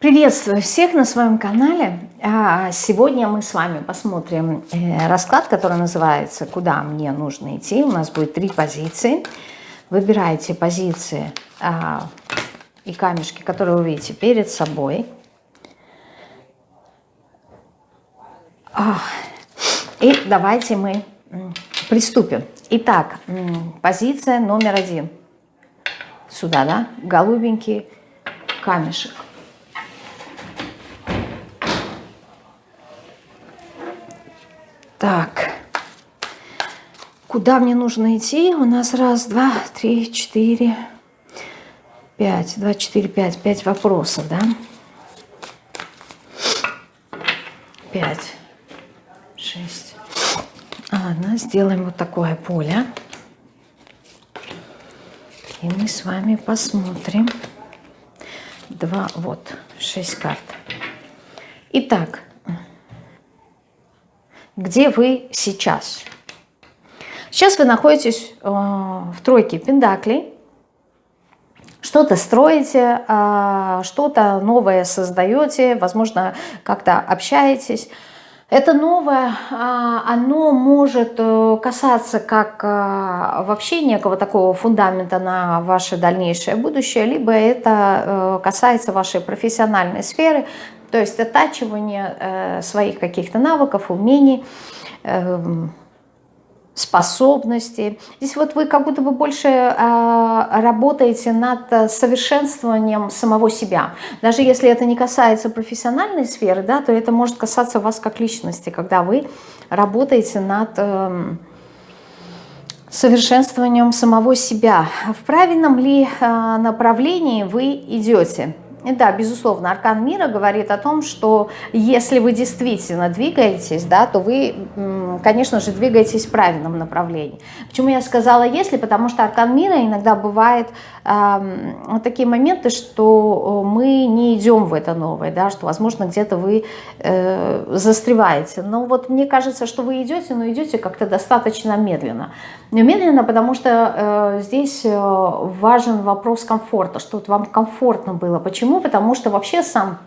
Приветствую всех на своем канале. А, сегодня мы с вами посмотрим э, расклад, который называется «Куда мне нужно идти?». У нас будет три позиции. Выбирайте позиции а, и камешки, которые вы видите перед собой. А, и давайте мы приступим. Итак, позиция номер один. Сюда, да? Голубенький камешек. Так, куда мне нужно идти? У нас раз, два, три, четыре, пять. Два, четыре, пять. Пять вопросов, да? Пять, шесть. Ладно, сделаем вот такое поле. И мы с вами посмотрим. Два, вот, шесть карт. Итак, где вы сейчас. Сейчас вы находитесь э, в тройке пендаклей, что-то строите, э, что-то новое создаете, возможно, как-то общаетесь. Это новое, э, оно может э, касаться как э, вообще некого такого фундамента на ваше дальнейшее будущее, либо это касается вашей профессиональной сферы, то есть оттачивание э, своих каких-то навыков, умений, э, способностей. Здесь вот вы как будто бы больше э, работаете над совершенствованием самого себя. Даже если это не касается профессиональной сферы, да, то это может касаться вас как личности, когда вы работаете над... Э, совершенствованием самого себя. В правильном ли э, направлении вы идете? Да, безусловно, аркан мира говорит о том, что если вы действительно двигаетесь, да, то вы, конечно же, двигаетесь в правильном направлении. Почему я сказала «если»? Потому что аркан мира иногда бывает э, такие моменты, что мы не идем в это новое, да, что, возможно, где-то вы э, застреваете. Но вот мне кажется, что вы идете, но идете как-то достаточно медленно. Медленно, потому что э, здесь э, важен вопрос комфорта, что вот вам комфортно было. Почему? Потому что вообще сам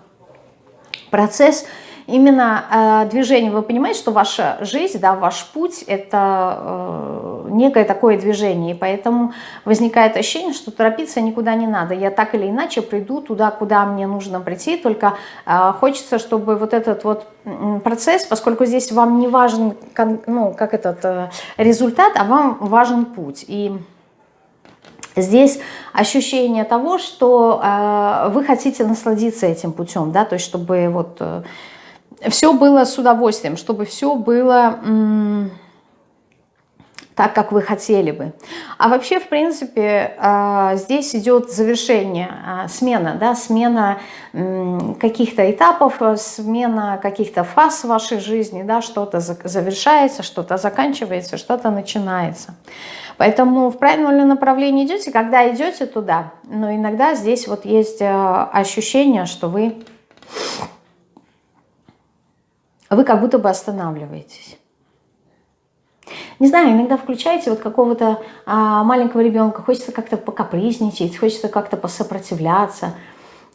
процесс именно э, движение, вы понимаете, что ваша жизнь, да, ваш путь – это э, некое такое движение, и поэтому возникает ощущение, что торопиться никуда не надо. Я так или иначе приду туда, куда мне нужно прийти, только э, хочется, чтобы вот этот вот процесс, поскольку здесь вам не важен, ну, как этот э, результат, а вам важен путь. И Здесь ощущение того, что э, вы хотите насладиться этим путем, да, то есть чтобы вот э, все было с удовольствием, чтобы все было так, как вы хотели бы. А вообще, в принципе, а, здесь идет завершение, а, смена, да, смена каких-то этапов, смена каких-то фаз в вашей жизни, да, что-то завершается, что-то заканчивается, что-то начинается. Поэтому в правильном направлении идете, когда идете туда, но иногда здесь вот есть а, ощущение, что вы вы как будто бы останавливаетесь. Не знаю, иногда включаете вот какого-то а, маленького ребенка, хочется как-то покапризничать, хочется как-то посопротивляться.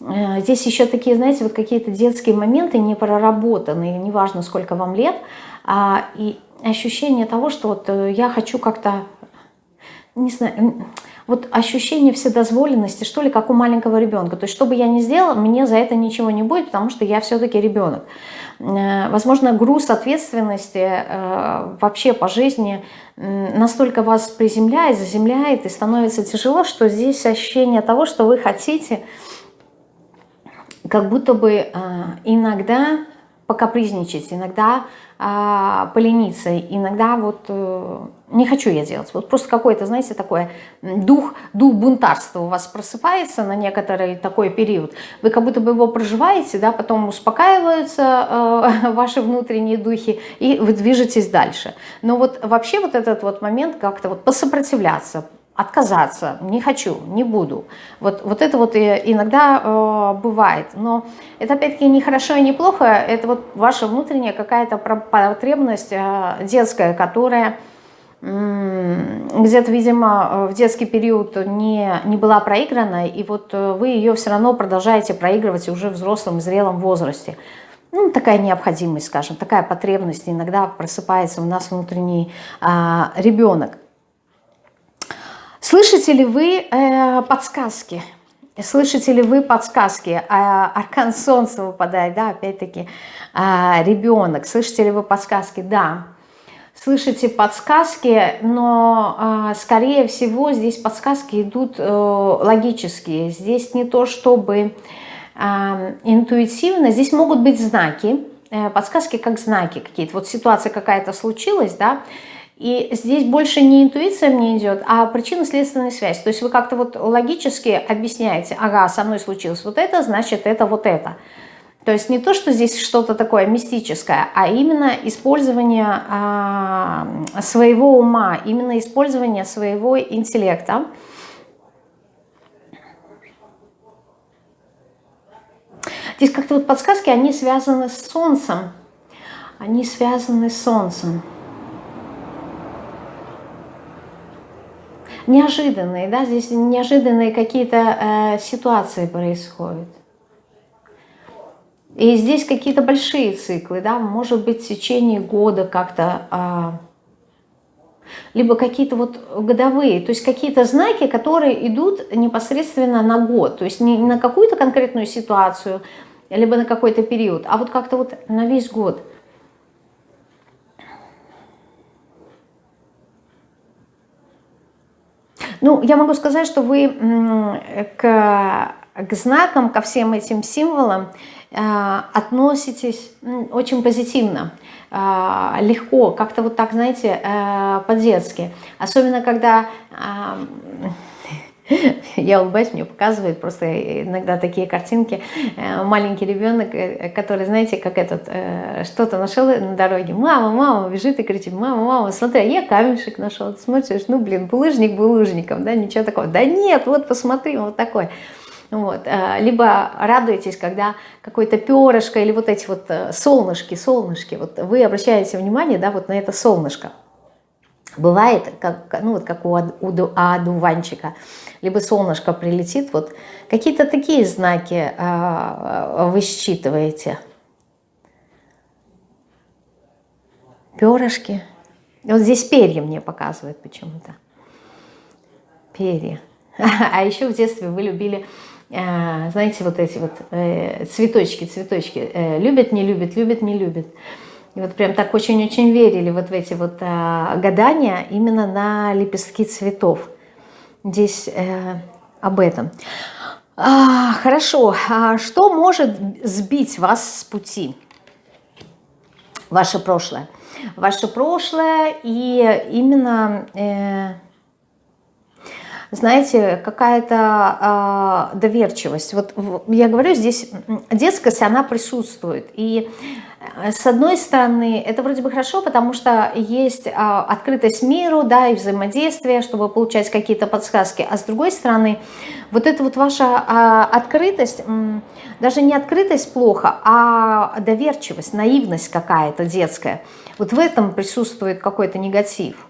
А, здесь еще такие, знаете, вот какие-то детские моменты не проработанные, неважно, сколько вам лет, а, и ощущение того, что вот э, я хочу как-то, не знаю, вот ощущение вседозволенности, что ли, как у маленького ребенка. То есть, что бы я ни сделала, мне за это ничего не будет, потому что я все-таки ребенок. Э, возможно, груз ответственности э, вообще по жизни настолько вас приземляет, заземляет и становится тяжело, что здесь ощущение того, что вы хотите как будто бы э, иногда покапризничать, иногда а, полениться, иногда вот э, не хочу я делать. Вот просто какой-то, знаете, такой дух, дух бунтарства у вас просыпается на некоторый такой период. Вы как будто бы его проживаете, да, потом успокаиваются э, ваши внутренние духи, и вы движетесь дальше. Но вот вообще вот этот вот момент как-то вот посопротивляться, отказаться, не хочу, не буду. Вот, вот это вот иногда э, бывает. Но это опять-таки не хорошо и не плохо, это вот ваша внутренняя какая-то потребность э, детская, которая где-то, видимо, в детский период не, не была проиграна, и вот вы ее все равно продолжаете проигрывать уже в взрослом, зрелом возрасте. Ну, такая необходимость, скажем, такая потребность иногда просыпается у нас внутренний а, ребенок. Слышите ли вы э, подсказки? Слышите ли вы подсказки? А, аркан солнца выпадает, да, опять-таки, а, ребенок. Слышите ли вы подсказки? Да. Слышите подсказки, но, а, скорее всего, здесь подсказки идут а, логические. Здесь не то, чтобы а, интуитивно. Здесь могут быть знаки, э, подсказки как знаки какие-то. Вот ситуация какая-то случилась, да, и здесь больше не интуиция мне идет, а причинно-следственная связь. То есть вы как-то вот логически объясняете, ага, со мной случилось вот это, значит это вот это. То есть не то, что здесь что-то такое мистическое, а именно использование а, своего ума, именно использование своего интеллекта. Здесь как-то вот подсказки, они связаны с Солнцем. Они связаны с Солнцем. Неожиданные, да, здесь неожиданные какие-то э, ситуации происходят. И здесь какие-то большие циклы, да, может быть в течение года как-то, э, либо какие-то вот годовые, то есть какие-то знаки, которые идут непосредственно на год, то есть не на какую-то конкретную ситуацию, либо на какой-то период, а вот как-то вот на весь год – Ну, я могу сказать, что вы к, к знакам, ко всем этим символам э, относитесь очень позитивно, э, легко, как-то вот так, знаете, э, по-детски. Особенно, когда я улыбаюсь, мне показывает просто иногда такие картинки. Э, маленький ребенок, э, который, знаете, как этот, э, что-то нашел на дороге. Мама, мама, бежит и кричит, мама, мама, смотри, а я камешек нашел. Ты смотришь, ну, блин, булыжник булыжником, да, ничего такого. Да нет, вот посмотри, вот такой. Вот. Либо радуетесь, когда какое-то перышко или вот эти вот солнышки, солнышки, вот вы обращаете внимание, да, вот на это солнышко. Бывает, как, ну, вот как у одуванчика, либо солнышко прилетит, вот какие-то такие знаки а, вы считываете. Перышки. Вот здесь перья мне показывают почему-то. Перья. А еще в детстве вы любили, а, знаете, вот эти вот э, цветочки, цветочки. Э, любят, не любят, любят, не любят. И вот прям так очень-очень верили вот в эти вот а, гадания именно на лепестки цветов. Здесь э, об этом. А, хорошо, а что может сбить вас с пути? Ваше прошлое. Ваше прошлое и именно... Э, знаете, какая-то э, доверчивость. Вот я говорю, здесь детскость, она присутствует. И Э, с одной стороны, это вроде бы хорошо, потому что есть а, открытость миру, да, и взаимодействие, чтобы получать какие-то подсказки. А с другой стороны, вот эта вот ваша а, открытость, даже не открытость плохо, а доверчивость, наивность какая-то детская. Вот в этом присутствует какой-то негатив.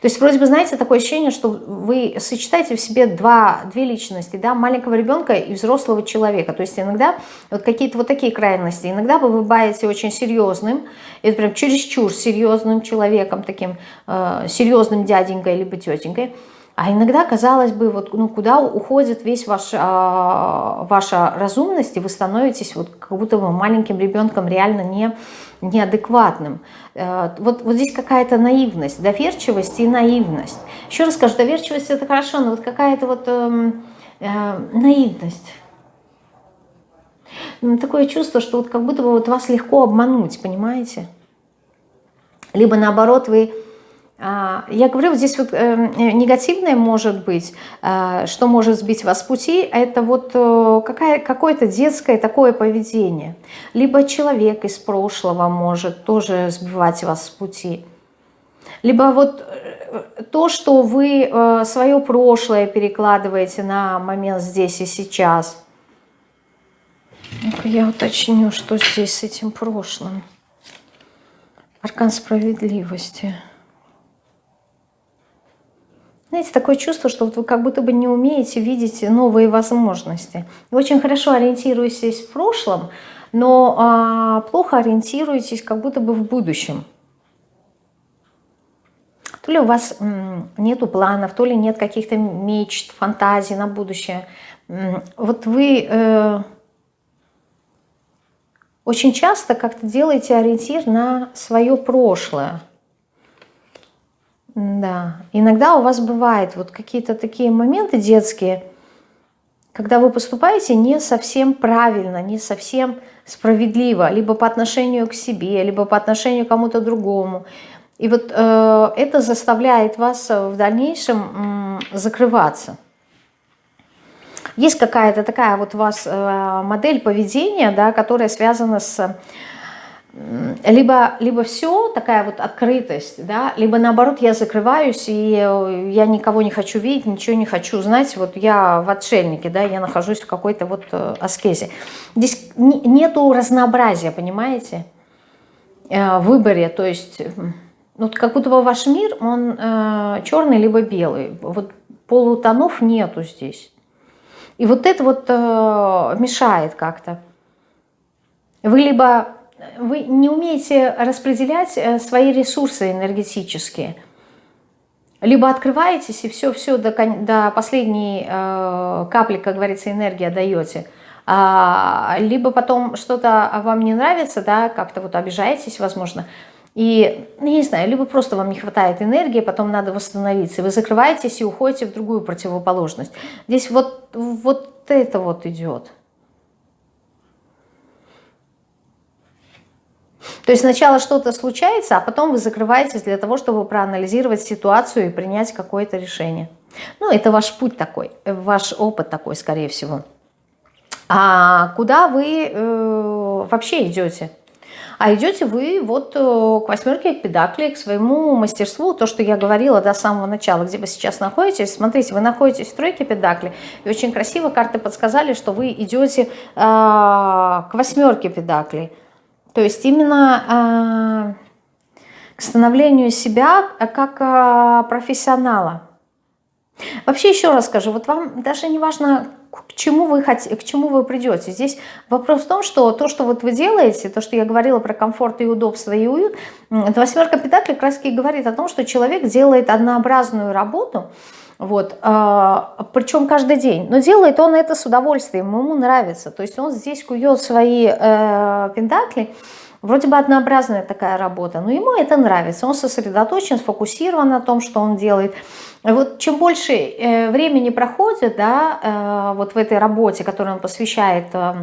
То есть вроде бы, знаете, такое ощущение, что вы сочетаете в себе два, две личности, да, маленького ребенка и взрослого человека. То есть иногда вот какие-то вот такие крайности. Иногда вы бываете очень серьезным, это прям чересчур серьезным человеком, таким э, серьезным дяденькой либо тетенькой. А иногда, казалось бы, вот, ну, куда уходит весь ваш, а, ваша разумность, и вы становитесь вот как будто бы маленьким ребенком реально не, неадекватным. Э, вот, вот здесь какая-то наивность, доверчивость и наивность. Еще раз скажу, доверчивость это хорошо, но вот какая-то вот э, э, наивность. Такое чувство, что вот как будто бы вот вас легко обмануть, понимаете? Либо наоборот вы а, я говорю, здесь вот э, негативное может быть, э, что может сбить вас с пути, это вот э, какое-то детское такое поведение. Либо человек из прошлого может тоже сбивать вас с пути. Либо вот то, что вы свое прошлое перекладываете на момент здесь и сейчас. Я уточню, что здесь с этим прошлым. Аркан справедливости. Знаете, такое чувство, что вот вы как будто бы не умеете видеть новые возможности. Очень хорошо ориентируетесь в прошлом, но а, плохо ориентируетесь как будто бы в будущем. То ли у вас нету планов, то ли нет каких-то мечт, фантазий на будущее. Вот вы э, очень часто как-то делаете ориентир на свое прошлое. Да, иногда у вас бывают вот какие-то такие моменты детские, когда вы поступаете не совсем правильно, не совсем справедливо, либо по отношению к себе, либо по отношению к кому-то другому. И вот э, это заставляет вас в дальнейшем э, закрываться. Есть какая-то такая вот у вас э, модель поведения, да, которая связана с либо, либо все, такая вот открытость, да, либо наоборот я закрываюсь, и э, я никого не хочу видеть, ничего не хочу знать, вот я в отшельнике, да, я нахожусь в какой-то вот э, аскезе. Здесь нету разнообразия, понимаете, э, в выборе, то есть вот как будто бы ваш мир, он черный либо белый, вот полутонов нету здесь. И вот это вот мешает как-то. Вы либо вы не умеете распределять э, свои ресурсы энергетические. Либо открываетесь и все-все до, до последней э, капли, как говорится, энергии отдаете. А, либо потом что-то вам не нравится, да, как-то вот обижаетесь, возможно, и, ну, не знаю, либо просто вам не хватает энергии, потом надо восстановиться, вы закрываетесь и уходите в другую противоположность. Здесь вот, вот это вот идет. То есть сначала что-то случается, а потом вы закрываетесь для того, чтобы проанализировать ситуацию и принять какое-то решение. Ну, это ваш путь такой, ваш опыт такой, скорее всего. А куда вы э, вообще идете? А идете вы вот э, к восьмерке педакли, к своему мастерству, то, что я говорила до самого начала, где вы сейчас находитесь. Смотрите, вы находитесь в тройке педакли, и очень красиво карты подсказали, что вы идете э, к восьмерке педаклей. То есть именно э, к становлению себя как э, профессионала. Вообще еще раз скажу, вот вам даже не важно, к чему вы хотите, к чему вы придете. Здесь вопрос в том, что то, что вот вы делаете, то, что я говорила про комфорт и удобство и уют, восьмерка педакли как раз говорит о том, что человек делает однообразную работу, вот, а, причем каждый день. Но делает он это с удовольствием, ему нравится. То есть он здесь кует свои э, вроде бы однообразная такая работа, но ему это нравится. Он сосредоточен, сфокусирован на том, что он делает. Вот чем больше э, времени проходит, да, э, вот в этой работе, которой он посвящает э,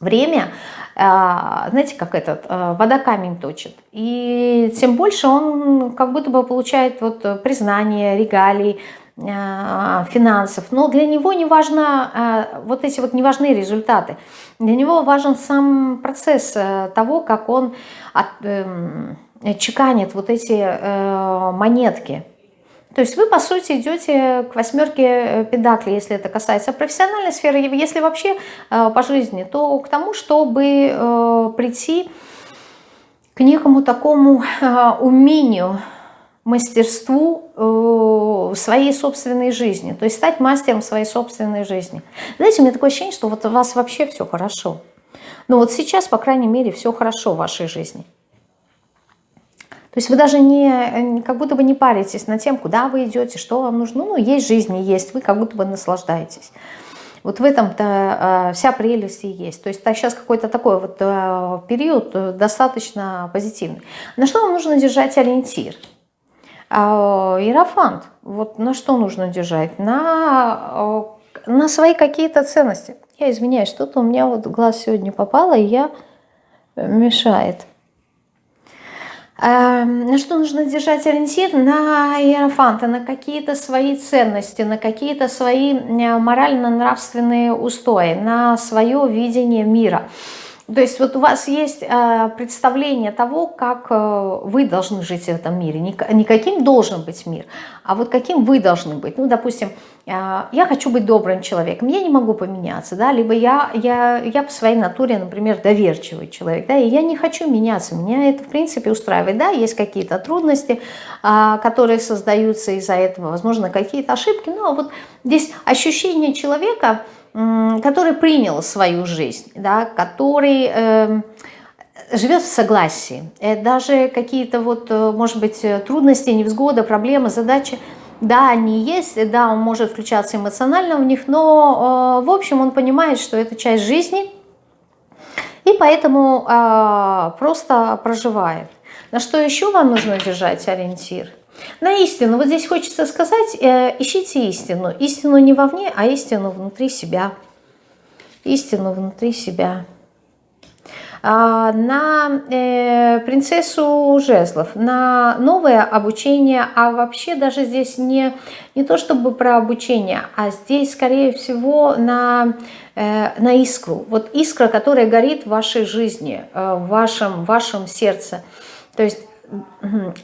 время, знаете, как этот, э, вода камень точит. И тем больше он как будто бы получает вот признание, регалий, э, финансов. Но для него не важно, вот эти вот не важны результаты. Для него важен сам процесс того, как он от, эм, чеканит вот эти монетки. То есть вы, по сути, идете к восьмерке э, педакли, если это касается профессиональной сферы, если вообще э, по жизни, то к тому, чтобы э, прийти к некому такому умению, мастерству своей собственной жизни, то есть стать мастером своей собственной жизни. Знаете, у меня такое ощущение, что вот у вас вообще все хорошо. Но вот сейчас, по крайней мере, все хорошо в вашей жизни. То есть вы даже не, как будто бы не паритесь над тем, куда вы идете, что вам нужно. Ну, есть жизнь и есть, вы как будто бы наслаждаетесь. Вот в этом-то э, вся прелесть и есть. То есть так, сейчас какой-то такой вот э, период э, достаточно позитивный. На что вам нужно держать ориентир? Э, иерофант. Вот на что нужно держать? На, э, на свои какие-то ценности. Я извиняюсь, что-то у меня вот глаз сегодня попало, и я мешает. Эм, на что нужно держать ориентир? На иерофанта, на какие-то свои ценности, на какие-то свои морально-нравственные устои, на свое видение мира. То есть вот у вас есть э, представление того, как э, вы должны жить в этом мире. Не, каким должен быть мир, а вот каким вы должны быть. Ну, допустим, э, я хочу быть добрым человеком, я не могу поменяться, да, либо я, я, я по своей натуре, например, доверчивый человек, да, и я не хочу меняться, меня это, в принципе, устраивает, да, есть какие-то трудности, которые создаются из-за этого, возможно, какие-то ошибки, но вот здесь ощущение человека – который принял свою жизнь, да, который э, живет в согласии. И даже какие-то вот, э, может быть, трудности, невзгоды, проблемы, задачи, да, они есть, да, он может включаться эмоционально в них, но, э, в общем, он понимает, что это часть жизни, и поэтому э, просто проживает. На что еще вам нужно держать ориентир – на истину. Вот здесь хочется сказать, э, ищите истину. Истину не вовне, а истину внутри себя. Истину внутри себя. А, на э, принцессу жезлов, на новое обучение, а вообще даже здесь не, не то чтобы про обучение, а здесь скорее всего на, э, на искру. Вот искра, которая горит в вашей жизни, э, в вашем, в вашем сердце. То есть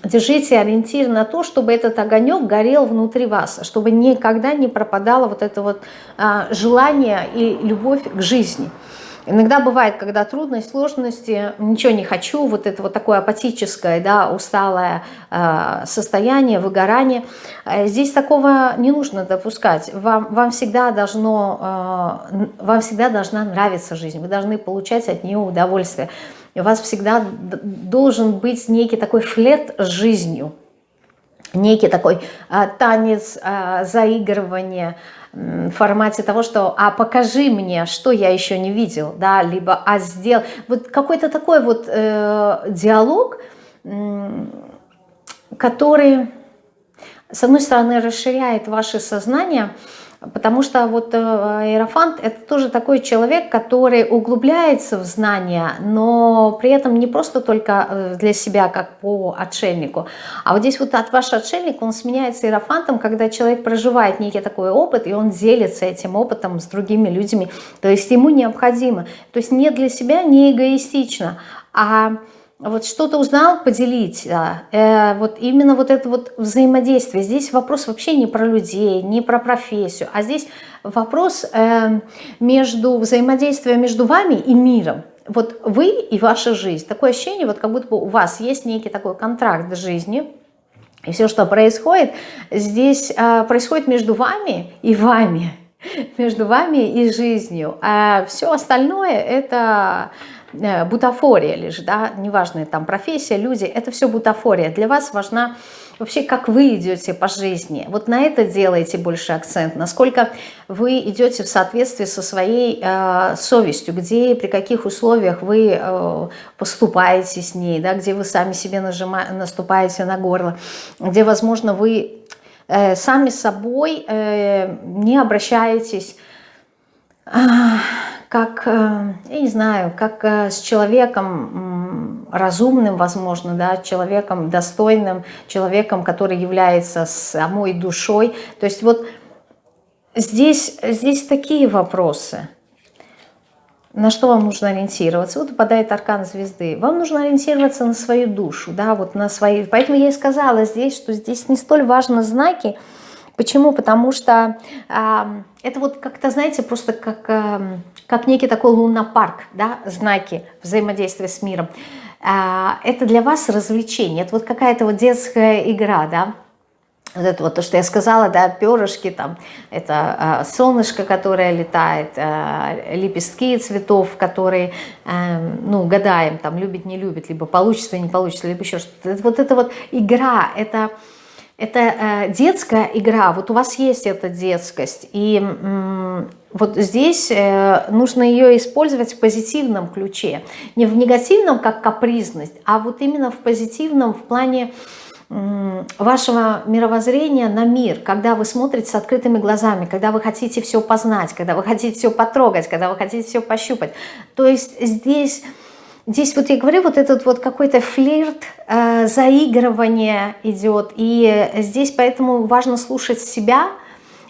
держите ориентир на то, чтобы этот огонек горел внутри вас, чтобы никогда не пропадало вот это вот а, желание и любовь к жизни. Иногда бывает, когда трудность, сложности, ничего не хочу, вот это вот такое апатическое, да, усталое э, состояние, выгорание. Э, здесь такого не нужно допускать. Вам, вам, всегда должно, э, вам всегда должна нравиться жизнь, вы должны получать от нее удовольствие у вас всегда должен быть некий такой флет с жизнью, некий такой а, танец, а, заигрывание в формате того, что «а покажи мне, что я еще не видел», да, либо «а сделал». Вот какой-то такой вот э, диалог, который, с одной стороны, расширяет ваше сознание, Потому что вот э, Иерофант это тоже такой человек, который углубляется в знания, но при этом не просто только э, для себя, как по отшельнику. А вот здесь вот от ваш отшельник, он сменяется Иерофантом, когда человек проживает некий такой опыт, и он делится этим опытом с другими людьми. То есть ему необходимо. То есть не для себя, не эгоистично, а вот что-то узнал, поделить. Да. Э, вот именно вот это вот взаимодействие. Здесь вопрос вообще не про людей, не про профессию, а здесь вопрос э, между взаимодействием между вами и миром. Вот вы и ваша жизнь. Такое ощущение, вот как будто бы у вас есть некий такой контракт с жизнью, и все, что происходит, здесь э, происходит между вами и вами, между вами и жизнью. А все остальное это бутафория лишь, да, неважно, там профессия, люди, это все бутафория. Для вас важна вообще, как вы идете по жизни. Вот на это делаете больше акцент, насколько вы идете в соответствии со своей э, совестью, где при каких условиях вы э, поступаете с ней, да, где вы сами себе нажима, наступаете на горло, где, возможно, вы э, сами собой э, не обращаетесь как, э, я не знаю, как э, с человеком разумным, возможно, да, человеком достойным, человеком, который является самой душой. То есть вот здесь, здесь такие вопросы. На что вам нужно ориентироваться? Вот выпадает аркан звезды. Вам нужно ориентироваться на свою душу, да, вот на свои. Поэтому я и сказала здесь, что здесь не столь важны знаки, Почему? Потому что э, это вот как-то, знаете, просто как, э, как некий такой лунопарк, да, знаки взаимодействия с миром. Э, это для вас развлечение, это вот какая-то вот детская игра, да, вот это вот то, что я сказала, да, перышки, там, это э, солнышко, которое летает, э, лепестки цветов, которые, э, ну, гадаем, там, любит, не любит, либо получится, не получится, либо еще что-то. Вот это вот игра, это это э, детская игра, вот у вас есть эта детскость, и вот здесь э, нужно ее использовать в позитивном ключе. Не в негативном, как капризность, а вот именно в позитивном, в плане вашего мировоззрения на мир, когда вы смотрите с открытыми глазами, когда вы хотите все познать, когда вы хотите все потрогать, когда вы хотите все пощупать. То есть здесь Здесь вот я говорю, вот этот вот какой-то флирт, э, заигрывание идет. И здесь поэтому важно слушать себя.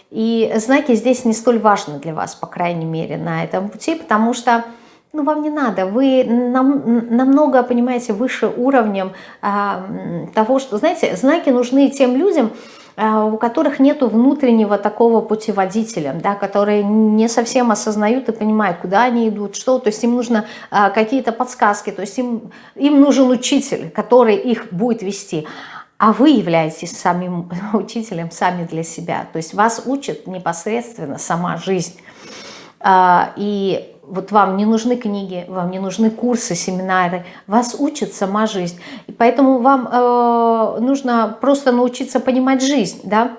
И знаки здесь не столь важны для вас, по крайней мере, на этом пути, потому что ну, вам не надо, вы нам, намного, понимаете, выше уровнем а, того, что, знаете, знаки нужны тем людям, у которых нет внутреннего такого путеводителя, да, которые не совсем осознают и понимают, куда они идут, что, то есть им нужно а, какие-то подсказки, то есть им, им нужен учитель, который их будет вести, а вы являетесь самим учителем сами для себя, то есть вас учит непосредственно сама жизнь. А, и вот вам не нужны книги, вам не нужны курсы, семинары, вас учит сама жизнь. И поэтому вам э, нужно просто научиться понимать жизнь, да,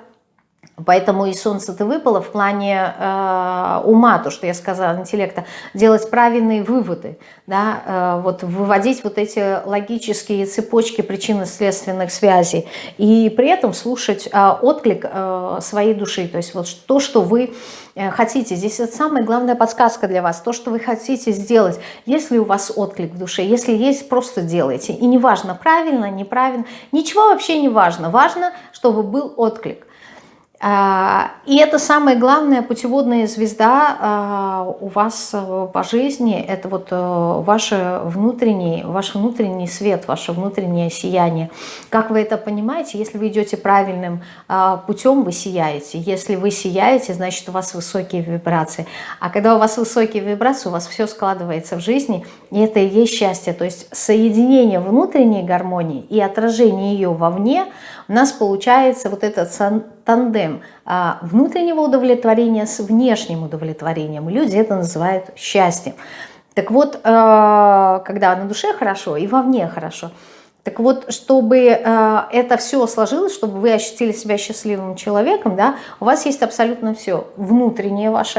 Поэтому и солнце-то выпало в плане э, ума, то, что я сказала, интеллекта, делать правильные выводы, да, э, вот выводить вот эти логические цепочки причинно-следственных связей и при этом слушать э, отклик э, своей души, то есть вот то, что вы э, хотите. Здесь это самая главная подсказка для вас, то, что вы хотите сделать. Если у вас отклик в душе, если есть, просто делайте. И неважно, правильно, неправильно, ничего вообще не важно. Важно, чтобы был отклик. А, и это самая главная путеводная звезда а, у вас э, по жизни, это вот э, ваш внутренний, ваш внутренний свет, ваше внутреннее сияние. Как вы это понимаете? Если вы идете правильным а, путем, вы сияете. Если вы сияете, значит у вас высокие вибрации. А когда у вас высокие вибрации, у вас все складывается в жизни, и это и есть счастье. То есть соединение внутренней гармонии и отражение ее вовне – у нас получается вот этот тандем а, внутреннего удовлетворения с внешним удовлетворением. Люди это называют счастьем. Так вот, а, когда на душе хорошо и вовне хорошо, так вот, чтобы а, это все сложилось, чтобы вы ощутили себя счастливым человеком, да, у вас есть абсолютно все. Внутреннее ваше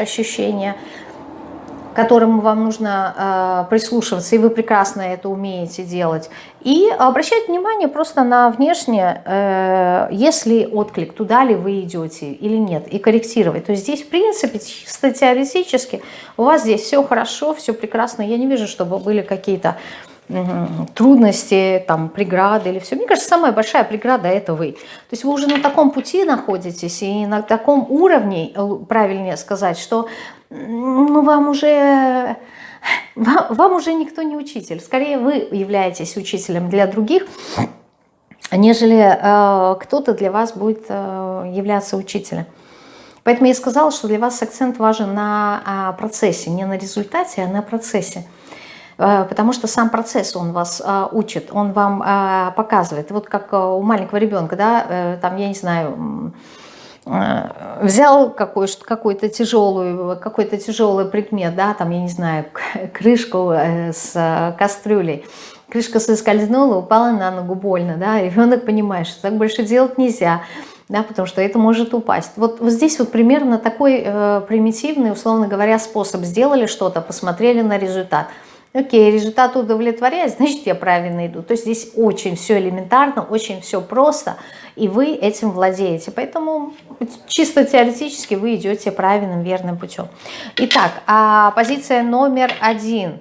которому вам нужно э, прислушиваться, и вы прекрасно это умеете делать. И обращать внимание просто на внешнее, э, если отклик, туда ли вы идете или нет, и корректировать. То есть здесь, в принципе, чисто теоретически у вас здесь все хорошо, все прекрасно. Я не вижу, чтобы были какие-то трудности, там, преграды или все. Мне кажется, самая большая преграда – это вы. То есть вы уже на таком пути находитесь и на таком уровне, э, правильнее сказать, что ну, вам уже... Вам, вам уже никто не учитель. Скорее, вы являетесь учителем для других, нежели э, кто-то для вас будет э, являться учителем. Поэтому я сказала, что для вас акцент важен на э, процессе, не на результате, а на процессе. Э, потому что сам процесс, он вас э, учит, он вам э, показывает. Вот как у маленького ребенка, да, там, я не знаю взял какой-то какой тяжелый, какой-то тяжелый предмет, да, там, я не знаю, крышку с кастрюлей, крышка соскользнула, упала на ногу, больно, да, ребенок понимает, что так больше делать нельзя, да, потому что это может упасть. Вот, вот здесь вот примерно такой э, примитивный, условно говоря, способ. Сделали что-то, посмотрели на результат – Окей, результат удовлетворяет, значит я правильно иду. То есть здесь очень все элементарно, очень все просто, и вы этим владеете. Поэтому чисто теоретически вы идете правильным, верным путем. Итак, а позиция номер один.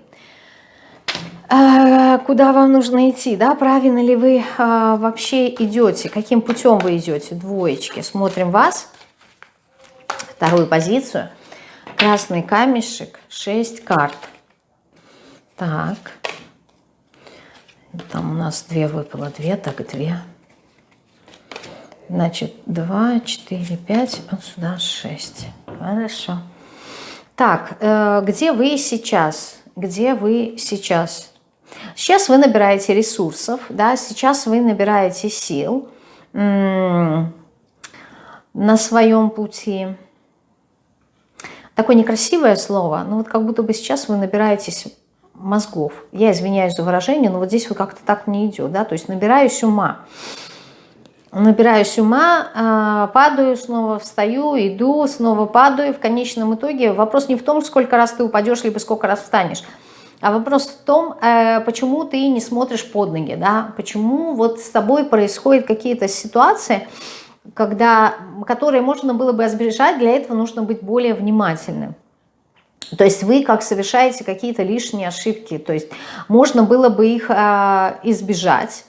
А, куда вам нужно идти, да, правильно ли вы а, вообще идете, каким путем вы идете, двоечки. Смотрим вас, вторую позицию. Красный камешек, 6 карт. Так. Там у нас две выпало, две, так две. Значит, два, четыре, пять, вот сюда шесть. Хорошо. Так, э, где вы сейчас? Где вы сейчас? Сейчас вы набираете ресурсов, да, сейчас вы набираете сил на своем пути. Такое некрасивое слово, но вот как будто бы сейчас вы набираетесь мозгов. Я извиняюсь за выражение, но вот здесь вот как-то так не идет, да, то есть набираюсь ума. Набираюсь ума, а, падаю, снова встаю, иду, снова падаю. В конечном итоге вопрос не в том, сколько раз ты упадешь, либо сколько раз встанешь. А вопрос в том, э, почему ты не смотришь под ноги, да, почему вот с тобой происходят какие-то ситуации, когда, которые можно было бы избежать, для этого нужно быть более внимательным. То есть вы как совершаете какие-то лишние ошибки, то есть можно было бы их э, избежать.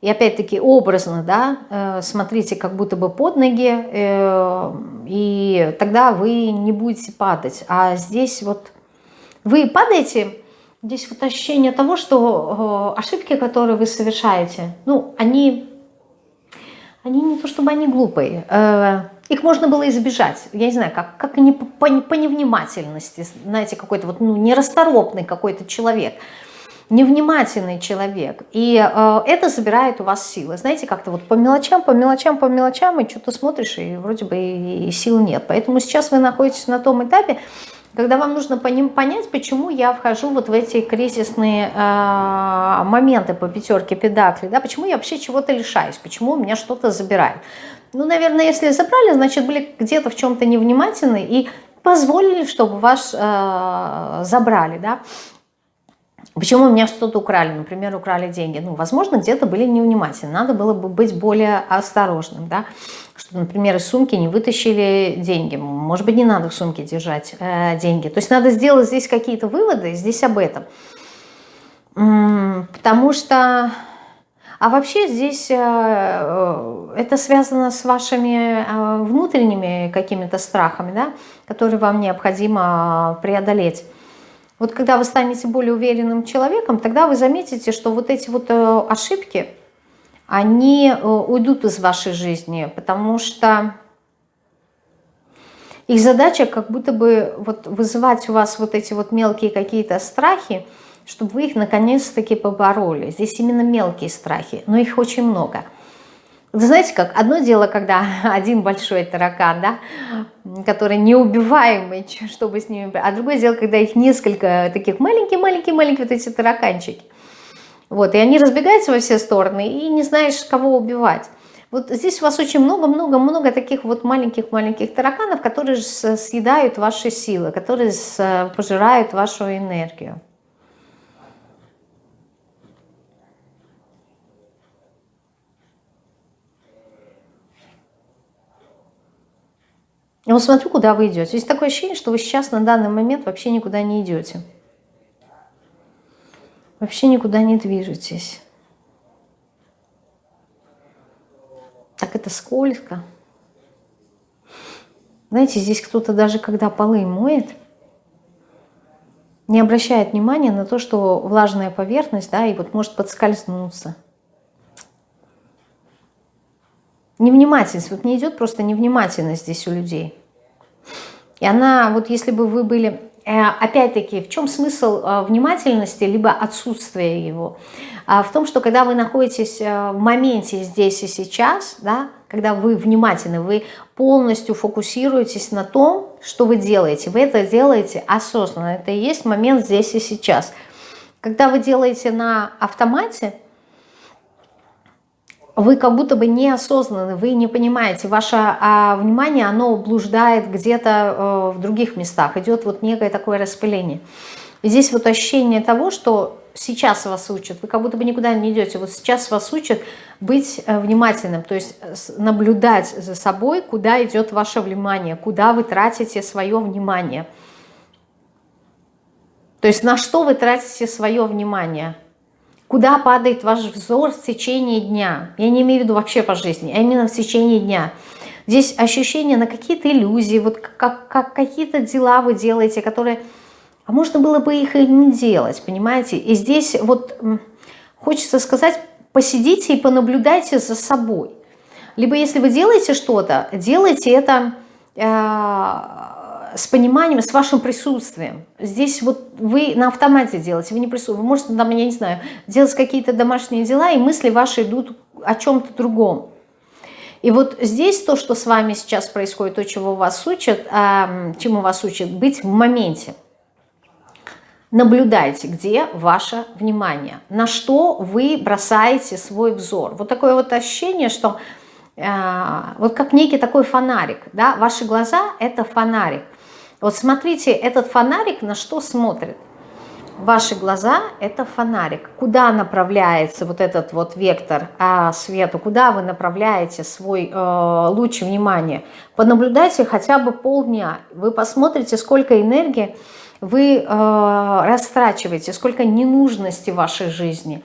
И опять-таки образно, да, э, смотрите как будто бы под ноги, э, и тогда вы не будете падать. А здесь вот вы падаете Здесь вот ощущение того, что э, ошибки, которые вы совершаете, ну, они, они не то чтобы они глупые, их можно было избежать, я не знаю, как, как не по, по невнимательности, знаете, какой-то вот, ну, нерасторопный какой-то человек, невнимательный человек, и э, это забирает у вас силы, знаете, как-то вот по мелочам, по мелочам, по мелочам, и что-то смотришь, и вроде бы и, и сил нет, поэтому сейчас вы находитесь на том этапе, когда вам нужно по ним понять, почему я вхожу вот в эти кризисные э, моменты по пятерке педакли, да, почему я вообще чего-то лишаюсь, почему у меня что-то забирают. Ну, наверное, если забрали, значит, были где-то в чем-то невнимательны и позволили, чтобы вас э, забрали, да. Почему у меня что-то украли, например, украли деньги? Ну, возможно, где-то были невнимательны, надо было бы быть более осторожным, да. Чтобы, например, из сумки не вытащили деньги. Может быть, не надо в сумке держать э, деньги. То есть надо сделать здесь какие-то выводы, здесь об этом. Потому что а вообще здесь э, э, это связано с вашими э, внутренними какими-то страхами, да, которые вам необходимо преодолеть. Вот когда вы станете более уверенным человеком, тогда вы заметите, что вот эти вот ошибки, они уйдут из вашей жизни, потому что их задача как будто бы вот вызывать у вас вот эти вот мелкие какие-то страхи, чтобы вы их наконец-таки побороли. Здесь именно мелкие страхи, но их очень много. Вы знаете как, одно дело, когда один большой таракан, да, который неубиваемый, чтобы с ними... А другое дело, когда их несколько таких маленькие-маленькие-маленькие вот эти тараканчики. Вот, и они разбегаются во все стороны, и не знаешь, кого убивать. Вот здесь у вас очень много-много-много таких вот маленьких-маленьких тараканов, которые съедают ваши силы, которые пожирают вашу энергию. Вот смотрю, куда вы идете. Есть такое ощущение, что вы сейчас на данный момент вообще никуда не идете. Вообще никуда не движетесь. Так это скользко. Знаете, здесь кто-то даже когда полы моет, не обращает внимания на то, что влажная поверхность, да, и вот может подскользнуться. Невнимательность. Вот не идет просто невнимательность здесь у людей. И она, вот если бы вы были... Э, опять-таки, в чем смысл э, внимательности, либо отсутствие его? А в том, что когда вы находитесь э, в моменте здесь и сейчас, да, когда вы внимательны, вы полностью фокусируетесь на том, что вы делаете. Вы это делаете осознанно. Это и есть момент здесь и сейчас. Когда вы делаете на автомате, вы как будто бы неосознанны, вы не понимаете, ваше а, внимание, оно блуждает где-то э, в других местах, идет вот некое такое распыление. И здесь вот ощущение того, что сейчас вас учат, вы как будто бы никуда не идете, вот сейчас вас учат быть э, внимательным, то есть наблюдать за собой, куда идет ваше внимание, куда вы тратите свое внимание. То есть на что вы тратите свое внимание – Куда падает ваш взор в течение дня? Я не имею в виду вообще по жизни, а именно в течение дня. Здесь ощущение на какие-то иллюзии, вот как, как какие-то дела вы делаете, которые... А можно было бы их и не делать, понимаете? И здесь вот хочется сказать, посидите и понаблюдайте за собой. Либо если вы делаете что-то, делайте это э, с пониманием, с вашим присутствием. Здесь вот вы на автомате делаете, вы не присутствуете. Вы можете, там, я не знаю, делать какие-то домашние дела, и мысли ваши идут о чем-то другом. И вот здесь то, что с вами сейчас происходит, то, чего вас учат, а, чему вас учат, быть в моменте. Наблюдайте, где ваше внимание, на что вы бросаете свой взор. Вот такое вот ощущение, что э, вот как некий такой фонарик, да, ваши глаза – это фонарик. Вот смотрите, этот фонарик на что смотрит? Ваши глаза – это фонарик. Куда направляется вот этот вот вектор а, свету? Куда вы направляете свой э, луч внимания? Понаблюдайте хотя бы полдня. Вы посмотрите, сколько энергии вы э, растрачиваете, сколько ненужности в вашей жизни.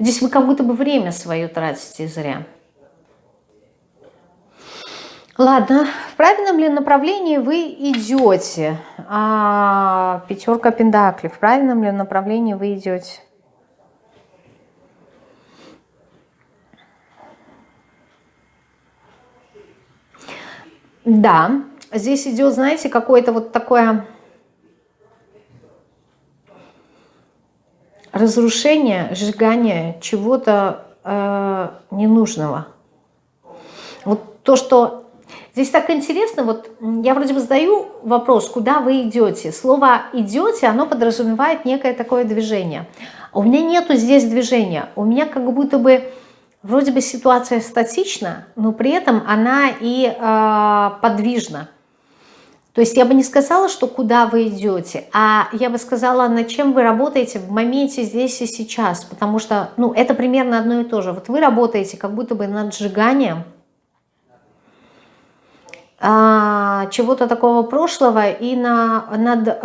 Здесь вы как будто бы время свое тратите зря. Ладно, в правильном ли направлении вы идете? А, пятерка пентаклей. В правильном ли направлении вы идете? Да, здесь идет, знаете, какое-то вот такое разрушение, сжигание чего-то э, ненужного. Вот то, что Здесь так интересно, вот я вроде бы задаю вопрос, куда вы идете. Слово «идете», оно подразумевает некое такое движение. У меня нету здесь движения. У меня как будто бы вроде бы ситуация статична, но при этом она и э, подвижна. То есть я бы не сказала, что куда вы идете, а я бы сказала, над чем вы работаете в моменте здесь и сейчас. Потому что ну, это примерно одно и то же. Вот вы работаете как будто бы над сжиганием, чего-то такого прошлого и на, над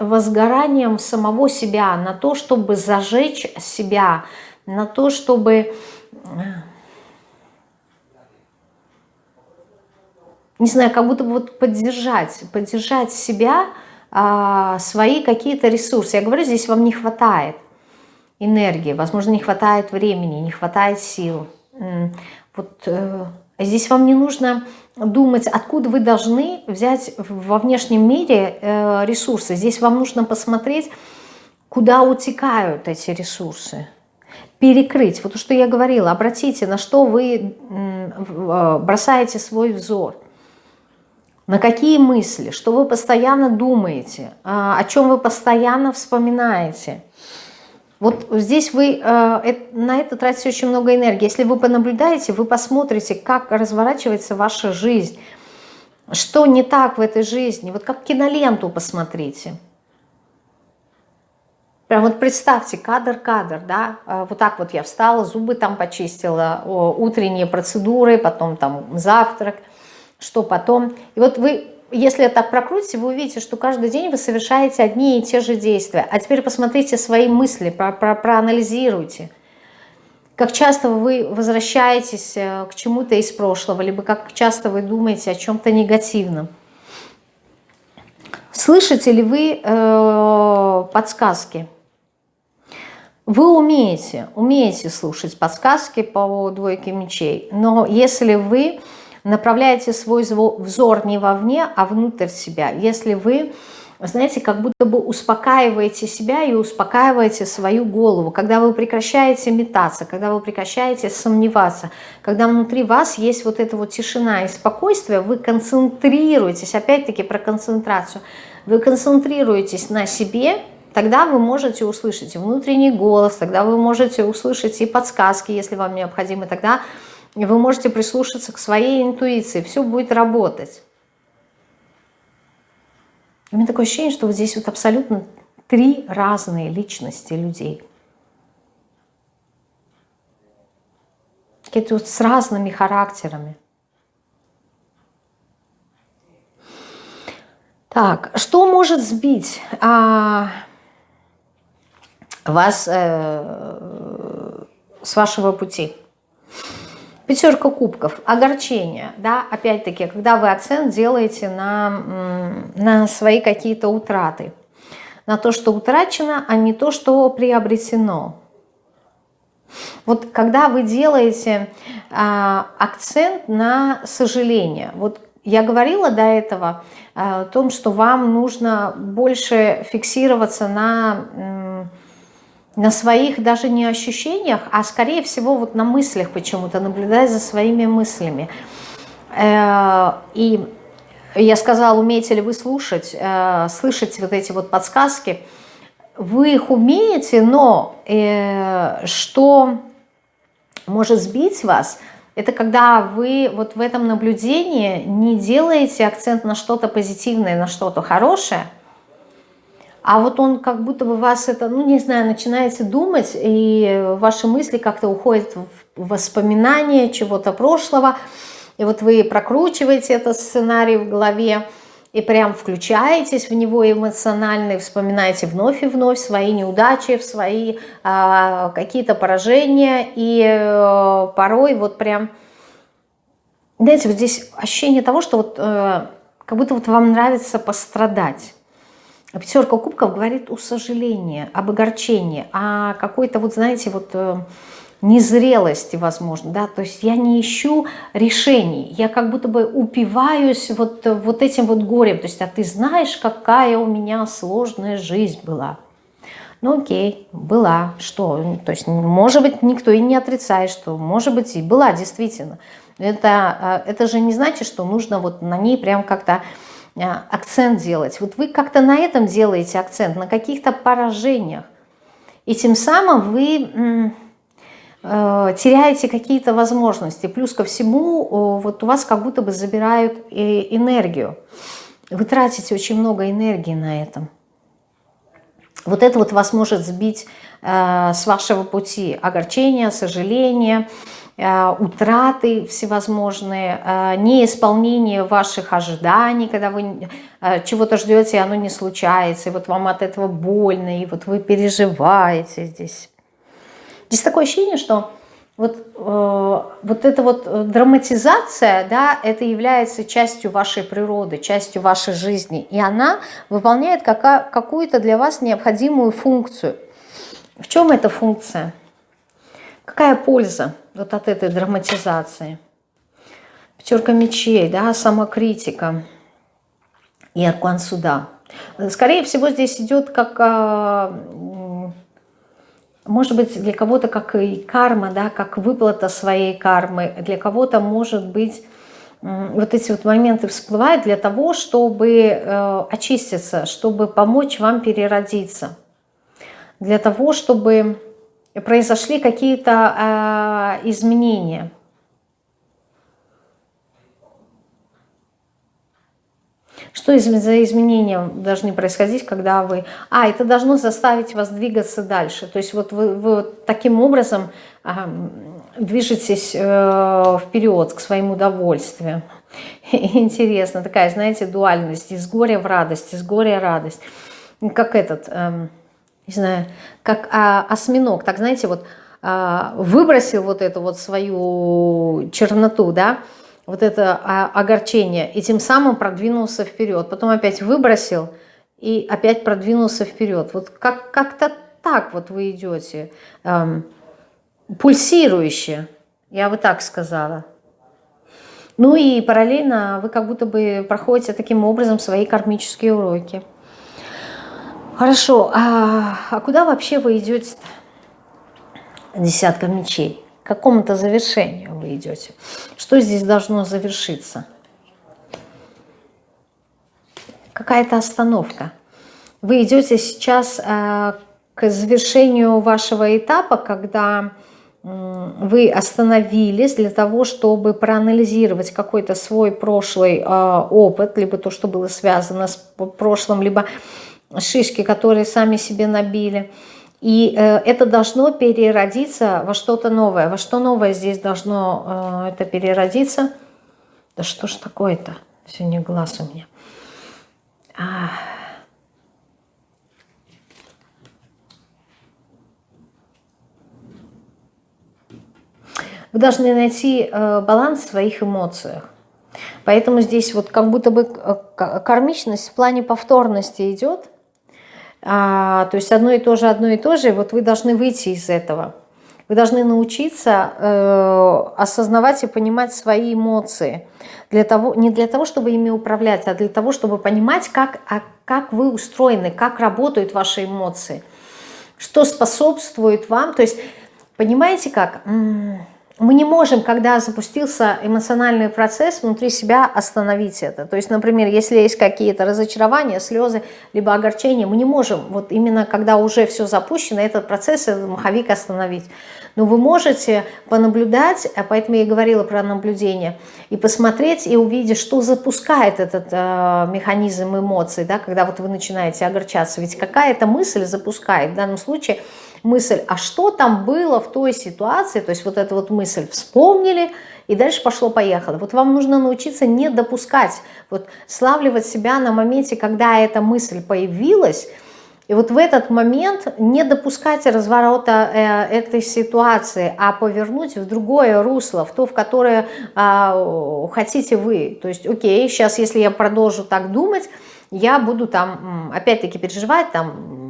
возгоранием самого себя, на то, чтобы зажечь себя, на то, чтобы... Не знаю, как будто бы вот поддержать, поддержать себя, а, свои какие-то ресурсы. Я говорю, здесь вам не хватает энергии, возможно, не хватает времени, не хватает сил. Вот э, здесь вам не нужно думать, откуда вы должны взять во внешнем мире э, ресурсы. Здесь вам нужно посмотреть, куда утекают эти ресурсы. Перекрыть. Вот то, что я говорила, обратите, на что вы э, бросаете свой взор. На какие мысли, что вы постоянно думаете, о чем вы постоянно вспоминаете. Вот здесь вы э, на это тратите очень много энергии. Если вы понаблюдаете, вы посмотрите, как разворачивается ваша жизнь, что не так в этой жизни. Вот как киноленту посмотрите. Прям вот представьте, кадр-кадр, да, э, вот так вот я встала, зубы там почистила, утренние процедуры, потом там завтрак, что потом. И вот вы если так прокрутите, вы увидите, что каждый день вы совершаете одни и те же действия. А теперь посмотрите свои мысли, про, про, проанализируйте. Как часто вы возвращаетесь э, к чему-то из прошлого, либо как часто вы думаете о чем-то негативном. Слышите ли вы э, подсказки? Вы умеете, умеете слушать подсказки по двойке мечей, но если вы направляете свой взор не вовне, а внутрь себя. Если вы, знаете, как будто бы успокаиваете себя и успокаиваете свою голову, когда вы прекращаете метаться, когда вы прекращаете сомневаться, когда внутри вас есть вот эта вот тишина и спокойствие, вы концентрируетесь, опять-таки про концентрацию, вы концентрируетесь на себе, тогда вы можете услышать внутренний голос, тогда вы можете услышать и подсказки, если вам необходимо, тогда вы можете прислушаться к своей интуиции, все будет работать. У меня такое ощущение, что вот здесь вот абсолютно три разные личности людей. Какие-то вот с разными характерами. Так, что может сбить а, вас э, с вашего пути? Пятерка кубков, огорчение, да, опять-таки, когда вы акцент делаете на, на свои какие-то утраты, на то, что утрачено, а не то, что приобретено. Вот когда вы делаете а, акцент на сожаление, вот я говорила до этого а, о том, что вам нужно больше фиксироваться на на своих даже не ощущениях, а скорее всего вот на мыслях почему-то, наблюдая за своими мыслями. Э, и я сказала, умеете ли вы слушать, э, слышать вот эти вот подсказки. Вы их умеете, но э, что может сбить вас, это когда вы вот в этом наблюдении не делаете акцент на что-то позитивное, на что-то хорошее, а вот он как будто бы вас это, ну не знаю, начинаете думать, и ваши мысли как-то уходят в воспоминания чего-то прошлого, и вот вы прокручиваете этот сценарий в голове, и прям включаетесь в него эмоционально, и вспоминаете вновь и вновь свои неудачи, свои а, какие-то поражения, и а, порой вот прям знаете, вот здесь ощущение того, что вот э, как будто вот вам нравится пострадать. Пятерка кубков говорит о сожалении, об огорчении, о какой-то вот, знаете, вот э, незрелости, возможно, да, то есть я не ищу решений, я как будто бы упиваюсь вот, вот этим вот горем, то есть, а ты знаешь, какая у меня сложная жизнь была. Ну окей, была, что, то есть, может быть, никто и не отрицает, что, может быть, и была, действительно. Это, э, это же не значит, что нужно вот на ней прям как-то э, акцент делать. Вот вы как-то на этом делаете акцент, на каких-то поражениях. И тем самым вы э, теряете какие-то возможности. Плюс ко всему, вот у вас как будто бы забирают энергию. Вы тратите очень много энергии на этом. Вот это вот вас может сбить с вашего пути. Огорчение, сожаление, Э, утраты всевозможные, э, неисполнение ваших ожиданий, когда вы э, чего-то ждете, и оно не случается, и вот вам от этого больно, и вот вы переживаете здесь. Здесь такое ощущение, что вот, вот эта вот драматизация, да, это является частью вашей природы, частью вашей жизни, и она выполняет какую-то для вас необходимую функцию. В чем эта функция? Какая польза вот от этой драматизации? Пятерка мечей, да, самокритика и аркан суда. Скорее всего, здесь идет как, а, может быть, для кого-то как и карма, да, как выплата своей кармы. Для кого-то, может быть, вот эти вот моменты всплывают для того, чтобы э, очиститься, чтобы помочь вам переродиться. Для того, чтобы произошли какие-то э, изменения. Что за изменения должны происходить, когда вы... А, это должно заставить вас двигаться дальше. То есть вот вы, вы таким образом э, движетесь э, вперед к своему удовольствию. Интересно, такая, знаете, дуальность. Из горя в радость, из горя радость. Как этот... Э, не знаю, как а, осьминог, так знаете, вот а, выбросил вот эту вот свою черноту, да, вот это а, огорчение, и тем самым продвинулся вперед. Потом опять выбросил и опять продвинулся вперед. Вот как-то как так вот вы идете, эм, пульсирующе, я бы так сказала. Ну и параллельно вы как будто бы проходите таким образом свои кармические уроки. Хорошо, а, а куда вообще вы идете -то? Десятка мечей. К какому-то завершению вы идете. Что здесь должно завершиться? Какая-то остановка. Вы идете сейчас а, к завершению вашего этапа, когда вы остановились для того, чтобы проанализировать какой-то свой прошлый э, опыт, либо то, что было связано с прошлым, либо шишки, которые сами себе набили. И э, это должно переродиться во что-то новое. Во что новое здесь должно э, это переродиться? Да что ж такое-то? Сегодня глаз у меня. А... Вы должны найти э, баланс в своих эмоциях. Поэтому здесь вот как будто бы э, кармичность в плане повторности идет – а, то есть одно и то же, одно и то же, вот вы должны выйти из этого. Вы должны научиться э, осознавать и понимать свои эмоции. Для того, не для того, чтобы ими управлять, а для того, чтобы понимать, как, а как вы устроены, как работают ваши эмоции, что способствует вам. То есть, понимаете как? Мы не можем, когда запустился эмоциональный процесс, внутри себя остановить это. То есть, например, если есть какие-то разочарования, слезы, либо огорчения, мы не можем, вот именно когда уже все запущено, этот процесс, этот маховик остановить. Но вы можете понаблюдать, а поэтому я и говорила про наблюдение, и посмотреть, и увидеть, что запускает этот э, механизм эмоций, да, когда вот вы начинаете огорчаться. Ведь какая-то мысль запускает, в данном случае – мысль, а что там было в той ситуации, то есть вот эту вот мысль вспомнили, и дальше пошло-поехало. Вот вам нужно научиться не допускать, вот славливать себя на моменте, когда эта мысль появилась, И вот в этот момент не допускать разворота э, этой ситуации, а повернуть в другое русло, в то, в которое э, хотите вы. То есть, окей, сейчас, если я продолжу так думать, я буду там, опять-таки, переживать, там,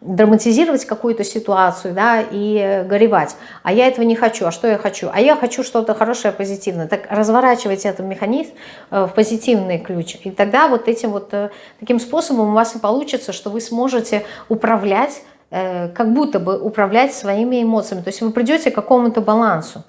драматизировать какую-то ситуацию, да, и горевать. А я этого не хочу. А что я хочу? А я хочу что-то хорошее, позитивное. Так разворачивайте этот механизм э, в позитивный ключ. И тогда вот этим вот, э, таким способом у вас и получится, что вы сможете управлять, э, как будто бы управлять своими эмоциями. То есть вы придете к какому-то балансу.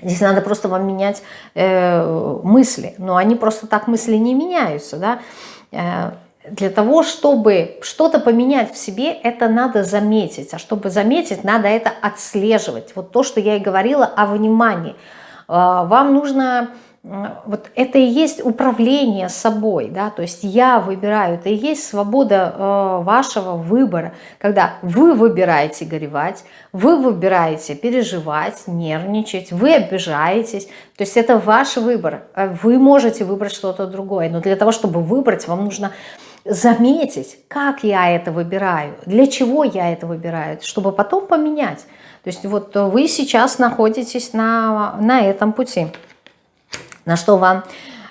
Здесь надо просто вам менять мысли. Но они просто так мысли не меняются, да для того, чтобы что-то поменять в себе, это надо заметить. А чтобы заметить, надо это отслеживать. Вот то, что я и говорила о внимании. А, вам нужно... Вот это и есть управление собой, да, то есть я выбираю, это и есть свобода э, вашего выбора, когда вы выбираете горевать, вы выбираете переживать, нервничать, вы обижаетесь, то есть это ваш выбор, вы можете выбрать что-то другое, но для того, чтобы выбрать, вам нужно заметить, как я это выбираю, для чего я это выбираю, чтобы потом поменять. То есть вот вы сейчас находитесь на, на этом пути, на что вам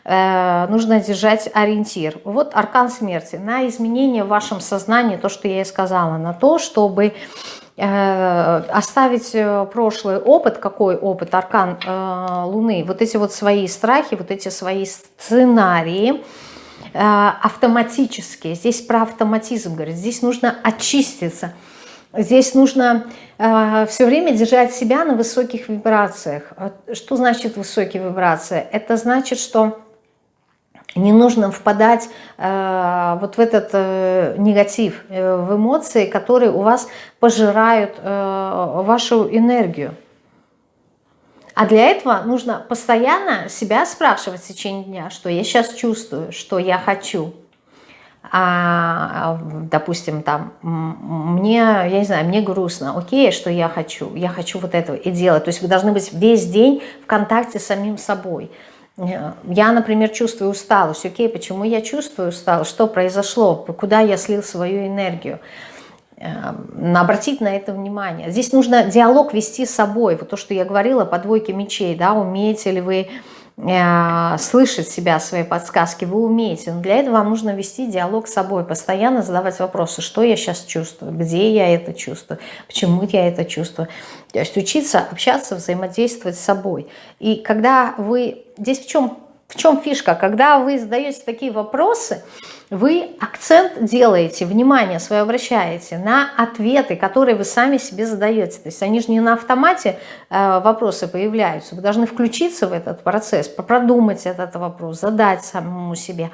э, нужно держать ориентир. Вот аркан смерти, на изменение в вашем сознании, то, что я и сказала, на то, чтобы э, оставить э, прошлый опыт, какой опыт, аркан э, Луны, вот эти вот свои страхи, вот эти свои сценарии, Э, автоматически. Здесь про автоматизм говорит. Здесь нужно очиститься. Здесь нужно э, все время держать себя на высоких вибрациях. Что значит высокие вибрации? Это значит, что не нужно впадать э, вот в этот э, негатив, э, в эмоции, которые у вас пожирают э, вашу энергию. А для этого нужно постоянно себя спрашивать в течение дня, что я сейчас чувствую, что я хочу. А, допустим, там, мне, я не знаю, мне грустно, окей, что я хочу, я хочу вот этого и делать. То есть вы должны быть весь день в контакте с самим собой. Я, например, чувствую усталость, окей, почему я чувствую усталость, что произошло, куда я слил свою энергию. Эм, обратить на это внимание. Здесь нужно диалог вести с собой. Вот то, что я говорила по двойке мечей, да, умеете ли вы э, слышать себя, свои подсказки, вы умеете. Но для этого вам нужно вести диалог с собой, постоянно задавать вопросы, что я сейчас чувствую, где я это чувствую, почему я это чувствую. То есть учиться общаться, взаимодействовать с собой. И когда вы... Здесь в чем, в чем фишка? Когда вы задаете такие вопросы, вы акцент делаете, внимание свое обращаете на ответы, которые вы сами себе задаете. То есть они же не на автомате вопросы появляются. Вы должны включиться в этот процесс, продумать этот вопрос, задать самому себе,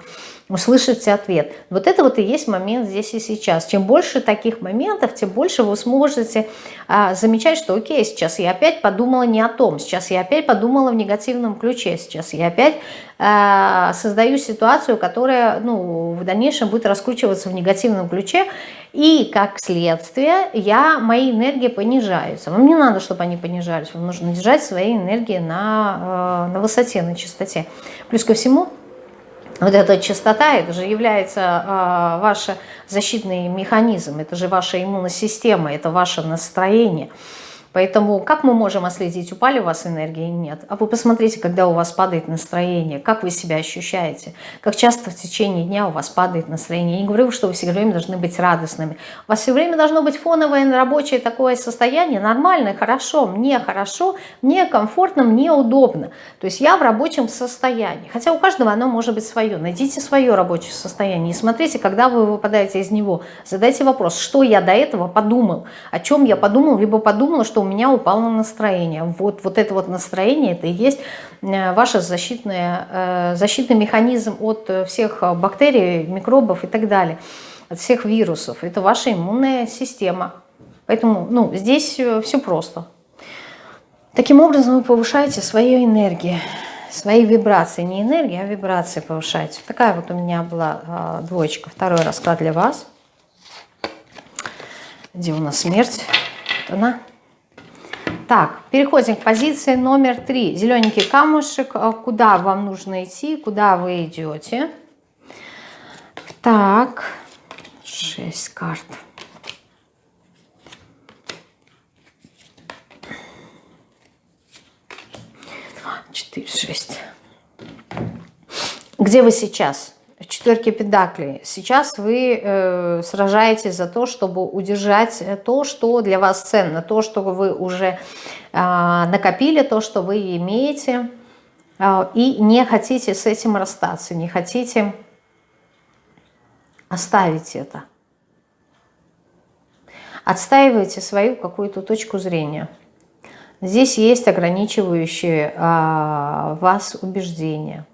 услышать ответ. Вот это вот и есть момент здесь и сейчас. Чем больше таких моментов, тем больше вы сможете э, замечать, что окей, сейчас я опять подумала не о том, сейчас я опять подумала в негативном ключе, сейчас я опять э, создаю ситуацию, которая ну, в дальнейшем будет раскручиваться в негативном ключе, и как следствие я, мои энергии понижаются. Вам не надо, чтобы они понижались, вам нужно держать свои энергии на, э, на высоте, на чистоте. Плюс ко всему, вот эта частота, это же является э, ваш защитный механизм, это же ваша иммунная система, это ваше настроение. Поэтому как мы можем отследить, упали у вас энергии или нет? А вы посмотрите, когда у вас падает настроение, как вы себя ощущаете, как часто в течение дня у вас падает настроение. Я не говорю, что вы все время должны быть радостными. У вас все время должно быть фоновое рабочее такое состояние, нормальное, хорошо, мне хорошо, мне комфортно, мне удобно. То есть я в рабочем состоянии. Хотя у каждого оно может быть свое. Найдите свое рабочее состояние и смотрите, когда вы выпадаете из него. Задайте вопрос, что я до этого подумал, о чем я подумал, либо подумала, что у меня упало настроение. Вот, вот это вот настроение, это и есть э, ваш защитный, э, защитный механизм от всех бактерий, микробов и так далее, от всех вирусов. Это ваша иммунная система. Поэтому ну, здесь э, все просто. Таким образом вы повышаете свою энергию, свои вибрации. Не энергия, а вибрации повышаете. Такая вот у меня была двоечка. Второй расклад для вас. Где у нас смерть? Вот она. Так, переходим к позиции номер три. Зелененький камушек. А куда вам нужно идти? Куда вы идете? Так, Шесть карт. Четыре, шесть. Где вы сейчас? В четверке педаклей. Сейчас вы э, сражаетесь за то, чтобы удержать то, что для вас ценно, то, что вы уже э, накопили, то, что вы имеете, э, и не хотите с этим расстаться, не хотите оставить это. Отстаивайте свою какую-то точку зрения. Здесь есть ограничивающие а, вас убеждения.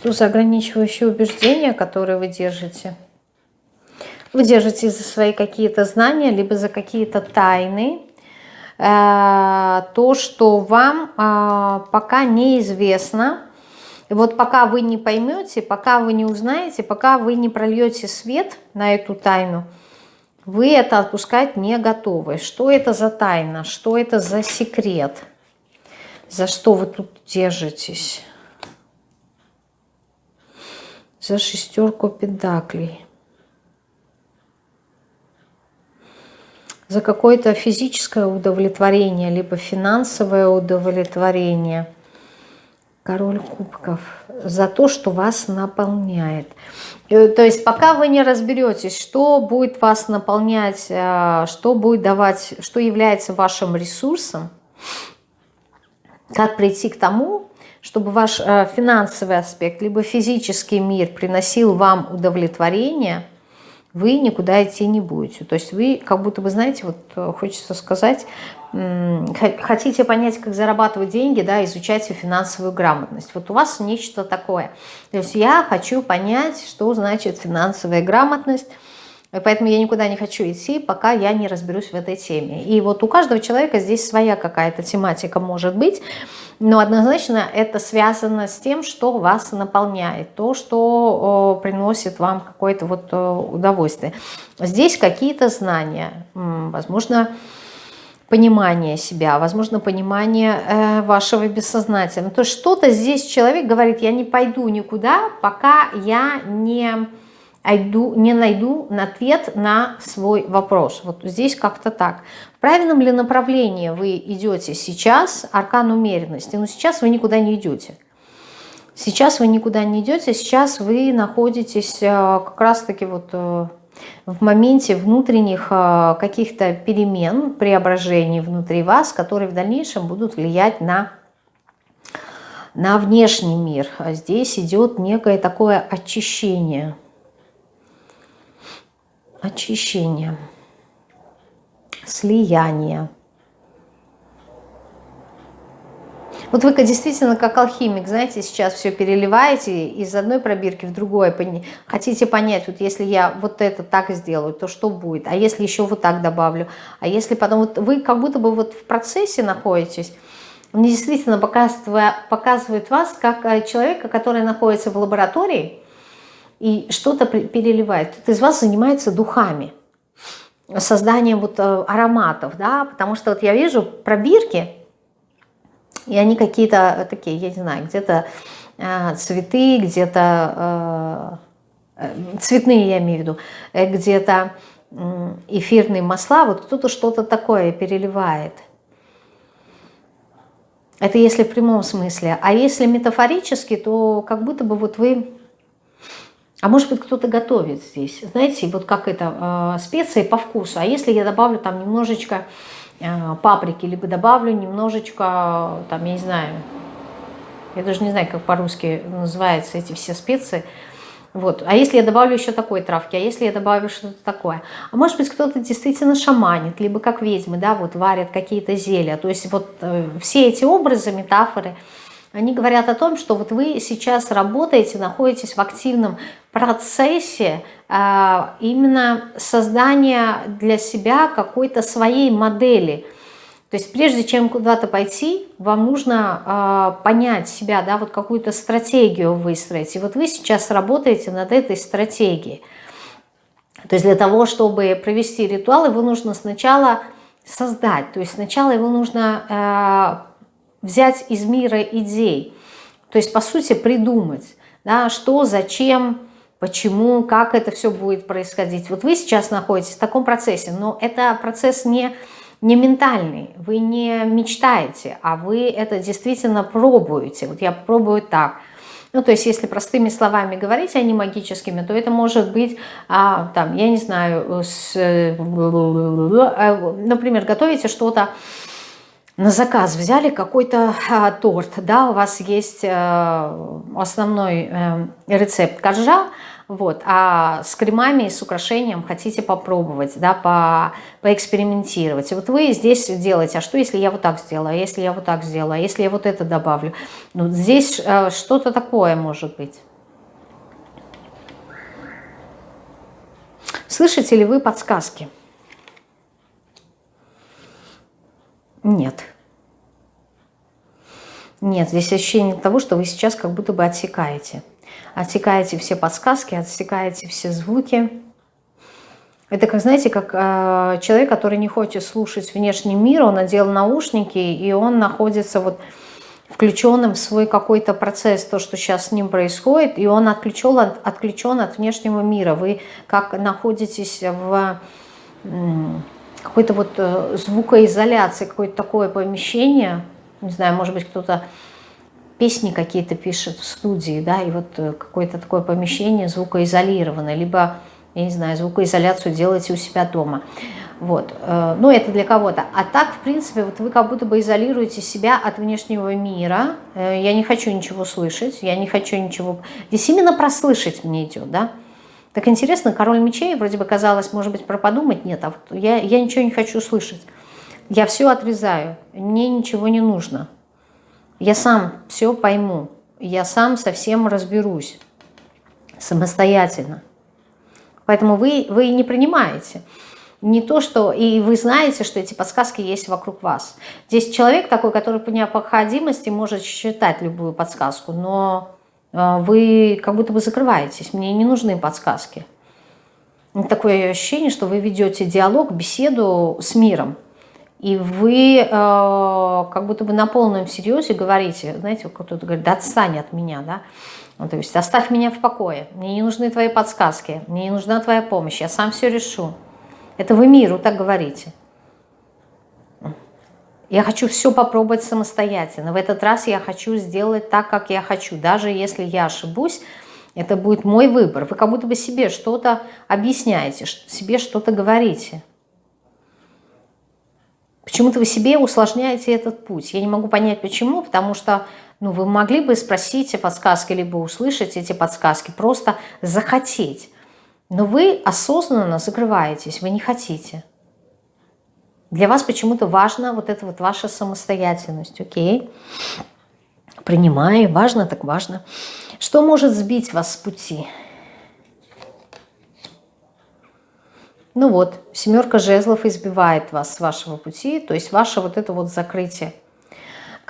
Что за ограничивающие убеждения, которые вы держите? Вы держите за свои какие-то знания, либо за какие-то тайны, Э, то, что вам э, пока неизвестно. И вот пока вы не поймете, пока вы не узнаете, пока вы не прольете свет на эту тайну, вы это отпускать не готовы. Что это за тайна? Что это за секрет? За что вы тут держитесь? За шестерку педаклей. за какое-то физическое удовлетворение, либо финансовое удовлетворение. Король кубков. За то, что вас наполняет. Э, то есть пока вы не разберетесь, что будет вас наполнять, э, что будет давать, что является вашим ресурсом, как прийти к тому, чтобы ваш э, финансовый аспект, либо физический мир приносил вам удовлетворение – вы никуда идти не будете. То есть вы как будто бы, знаете, вот э, хочется сказать, хотите понять, как зарабатывать деньги, да, изучайте финансовую грамотность. Вот у вас нечто такое. То есть я хочу понять, что значит финансовая грамотность, Поэтому я никуда не хочу идти, пока я не разберусь в этой теме. И вот у каждого человека здесь своя какая-то тематика может быть, но однозначно это связано с тем, что вас наполняет, то, что приносит вам какое-то вот удовольствие. Здесь какие-то знания, возможно, понимание себя, возможно, понимание э, вашего бессознательного. То есть что-то здесь человек говорит, я не пойду никуда, пока я не найду, не найду ответ на свой вопрос. Вот здесь как-то так. В правильном ли направлении вы идете сейчас, аркан умеренности? Но ну, сейчас вы никуда не идете. Сейчас вы никуда не идете, сейчас вы находитесь э, как раз-таки вот э, в моменте внутренних э, каких-то перемен, преображений внутри вас, которые в дальнейшем будут влиять на, на внешний мир. А здесь идет некое такое очищение – очищение, слияние. Вот вы действительно как алхимик, знаете, сейчас все переливаете из одной пробирки в другое. Хотите понять, вот если я вот это так сделаю, то что будет? А если еще вот так добавлю? А если потом... Вот вы как будто бы вот в процессе находитесь, он действительно показывает, показывает вас как э, человека, который находится в лаборатории, и что-то переливает. Кто-то из вас занимается духами, созданием вот э, ароматов, да, потому что вот я вижу пробирки, и они какие-то такие, я не знаю, где-то э, цветы, где-то э, цветные, я имею в виду, где-то эфирные масла, вот кто-то что-то такое переливает. Это если в прямом смысле. А если метафорически, то как будто бы вот вы а может быть, кто-то готовит здесь. Знаете, вот как это, э, специи по вкусу. А если я добавлю там немножечко э, паприки, либо добавлю немножечко, там, я не знаю, я даже не знаю, как по-русски называются эти все специи. Вот. А если я добавлю еще такой травки, а если я добавлю что-то такое? А может быть, кто-то действительно шаманит, либо как ведьмы, да, вот варят какие-то зелья. То есть вот э, все эти образы, метафоры, они говорят о том, что вот вы сейчас работаете, находитесь в активном процессе а, именно создания для себя какой-то своей модели. То есть прежде чем куда-то пойти, вам нужно а, понять себя, да, вот какую-то стратегию выстроить. И вот вы сейчас работаете над этой стратегией. То есть для того, чтобы провести ритуал, его нужно сначала создать. То есть сначала его нужно а, взять из мира идей. То есть, по сути, придумать, да, что, зачем, почему, как это все будет происходить. Вот вы сейчас находитесь в таком процессе, но это процесс не, не ментальный, вы не мечтаете, а вы это действительно пробуете. Вот я пробую так. Ну, то есть, если простыми словами говорить, а не магическими, то это может быть, а, там, я не знаю, с, э, например, готовите что-то, на заказ взяли какой-то а, торт, да, у вас есть а, основной а, рецепт коржа, вот, а с кремами и с украшением хотите попробовать, да, по, поэкспериментировать. И вот вы здесь делаете, а что если я вот так сделаю, а если я вот так сделаю, а если я вот это добавлю? Ну, здесь а, что-то такое может быть. Слышите ли вы подсказки? Нет. Нет, здесь ощущение того, что вы сейчас как будто бы отсекаете. Отсекаете все подсказки, отсекаете все звуки. Это, как знаете, как э, человек, который не хочет слушать внешний мир, он надел наушники, и он находится вот включенным в свой какой-то процесс, то, что сейчас с ним происходит, и он отключен от, отключен от внешнего мира. Вы как находитесь в какой-то вот э, звукоизоляции, какое-то такое помещение, не знаю, может быть, кто-то песни какие-то пишет в студии, да, и вот э, какое-то такое помещение звукоизолированное, либо, я не знаю, звукоизоляцию делаете у себя дома. Вот, э, ну это для кого-то. А так, в принципе, вот вы как будто бы изолируете себя от внешнего мира. Я не хочу ничего слышать, я не хочу ничего... Здесь именно прослышать мне идет, да. Так интересно, король мечей, вроде бы казалось, может быть, про подумать, нет, а вот я, я ничего не хочу слышать. Я все отрезаю, мне ничего не нужно. Я сам все пойму, я сам совсем разберусь самостоятельно. Поэтому вы, вы не принимаете. Не то, что... И вы знаете, что эти подсказки есть вокруг вас. Здесь человек такой, который по необходимости может считать любую подсказку, но вы как будто бы закрываетесь, мне не нужны подсказки. Такое ощущение, что вы ведете диалог, беседу с миром. И вы э, как будто бы на полном серьезе говорите, знаете, кто-то говорит, да отстань от меня, да, ну, то есть оставь меня в покое, мне не нужны твои подсказки, мне не нужна твоя помощь, я сам все решу. Это вы миру так говорите. Я хочу все попробовать самостоятельно. В этот раз я хочу сделать так, как я хочу. Даже если я ошибусь, это будет мой выбор. Вы как будто бы себе что-то объясняете, себе что-то говорите. Почему-то вы себе усложняете этот путь. Я не могу понять, почему, потому что ну, вы могли бы спросить подсказки, либо услышать эти подсказки, просто захотеть. Но вы осознанно закрываетесь, вы не хотите. Для вас почему-то важна вот эта вот ваша самостоятельность, окей? Принимаю, важно так важно. Что может сбить вас с пути? Ну вот, семерка жезлов избивает вас с вашего пути, то есть ваше вот это вот закрытие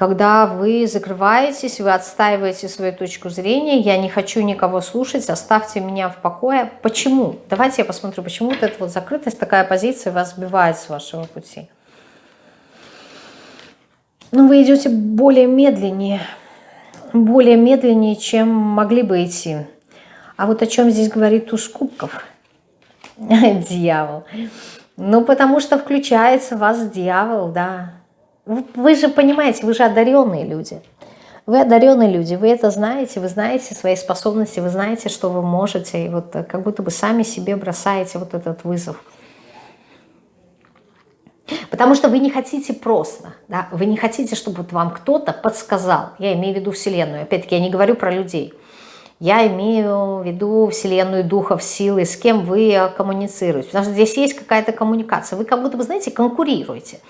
когда вы закрываетесь, вы отстаиваете свою точку зрения, я не хочу никого слушать, оставьте меня в покое. Почему? Давайте я посмотрю, почему вот эта вот закрытость, такая позиция вас сбивает с вашего пути. Ну, вы идете более медленнее, более медленнее, чем могли бы идти. А вот о чем здесь говорит туз кубков? Дьявол. Ну, потому что включается в вас дьявол, да. Вы же понимаете, вы же одаренные люди. Вы одаренные люди, вы это знаете, вы знаете свои способности, вы знаете, что вы можете, и вот э, как будто бы сами себе бросаете вот этот вызов. Потому что вы не хотите просто, да, вы не хотите, чтобы вот вам кто-то подсказал. Я имею в виду Вселенную. Опять-таки, я не говорю про людей. Я имею в виду Вселенную, духов, силы, с кем вы э, коммуницируете. Потому что здесь есть какая-то коммуникация. Вы как будто бы, знаете, конкурируете.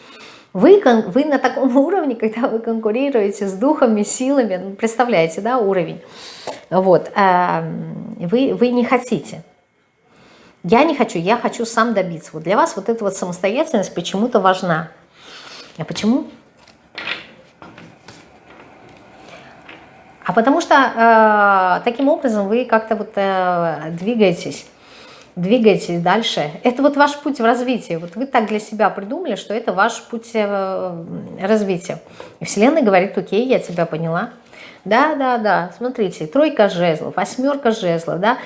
Вы, вы на таком уровне, когда вы конкурируете с духами, силами, ну, представляете, да, уровень, вот, эм, вы, вы не хотите. Я не хочу, я хочу сам добиться. Вот для вас вот эта вот самостоятельность почему-то важна. А почему? А потому что э, таким образом вы как-то вот э, двигаетесь двигайтесь дальше. Это вот ваш путь в развитии. Вот вы так для себя придумали, что это ваш путь э, развития. И Вселенная говорит, окей, я тебя поняла. Да, да, да, смотрите, тройка жезлов, восьмерка жезлов, да,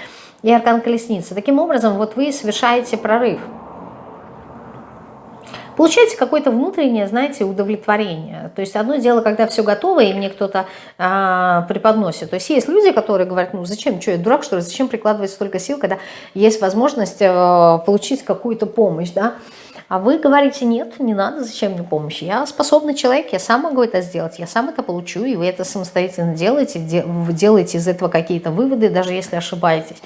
и аркан колесницы. Таким образом, вот вы совершаете прорыв. Получаете какое-то внутреннее, знаете, удовлетворение. То есть одно дело, когда все готово, и мне кто-то а, преподносит. То есть есть люди, которые говорят, ну зачем, что я дурак, что ли, зачем прикладывать столько сил, когда есть возможность а, получить какую-то помощь, да. А вы говорите, нет, не надо, зачем мне помощь? Я способный человек, я сам могу это сделать, я сам это получу, и вы это самостоятельно делаете, делаете из этого какие-то выводы, даже если ошибаетесь.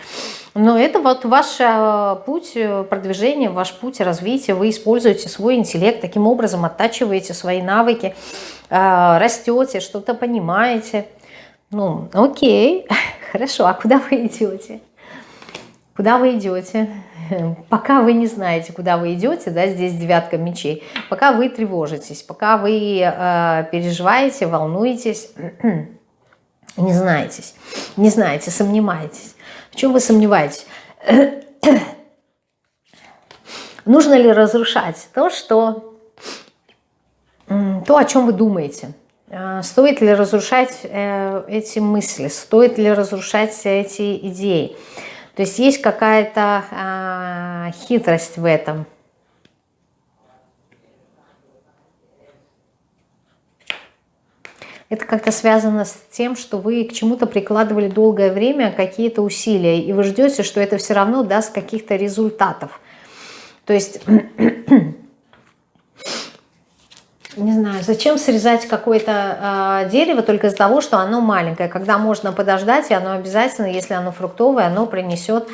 Но это вот ваш э, путь э, продвижения, ваш путь развития, вы используете свой интеллект, таким образом оттачиваете свои навыки, э, растете, что-то понимаете. Ну, окей, хорошо, а куда вы идете? Куда вы идете? пока вы не знаете, куда вы идете, да, здесь девятка мечей, пока вы тревожитесь, пока вы э, переживаете, волнуетесь, не знаетесь, не знаете, сомневаетесь. В чем вы сомневаетесь? Нужно ли разрушать то, что, то, о чем вы думаете? Э, стоит ли разрушать э, эти мысли? Стоит ли разрушать эти идеи? То есть есть какая-то а, хитрость в этом. Это как-то связано с тем, что вы к чему-то прикладывали долгое время какие-то усилия, и вы ждете, что это все равно даст каких-то результатов. То есть не знаю, зачем срезать какое-то э, дерево только из-за того, что оно маленькое, когда можно подождать, и оно обязательно, если оно фруктовое, оно принесет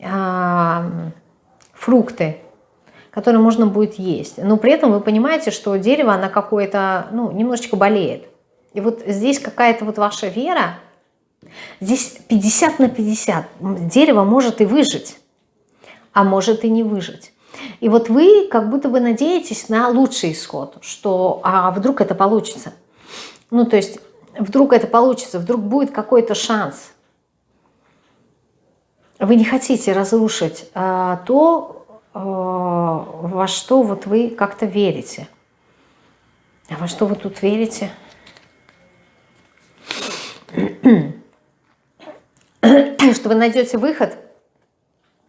э, фрукты, которые можно будет есть. Но при этом вы понимаете, что дерево, оно какое-то, ну, немножечко болеет. И вот здесь какая-то вот ваша вера, здесь 50 на 50. Дерево может и выжить, а может и не выжить. И вот вы как будто бы надеетесь на лучший исход, что а вдруг это получится. Ну, то есть вдруг это получится, вдруг будет какой-то шанс. Вы не хотите разрушить а, то, а, во что вот вы как-то верите. А во что вы тут верите? Что вы найдете выход?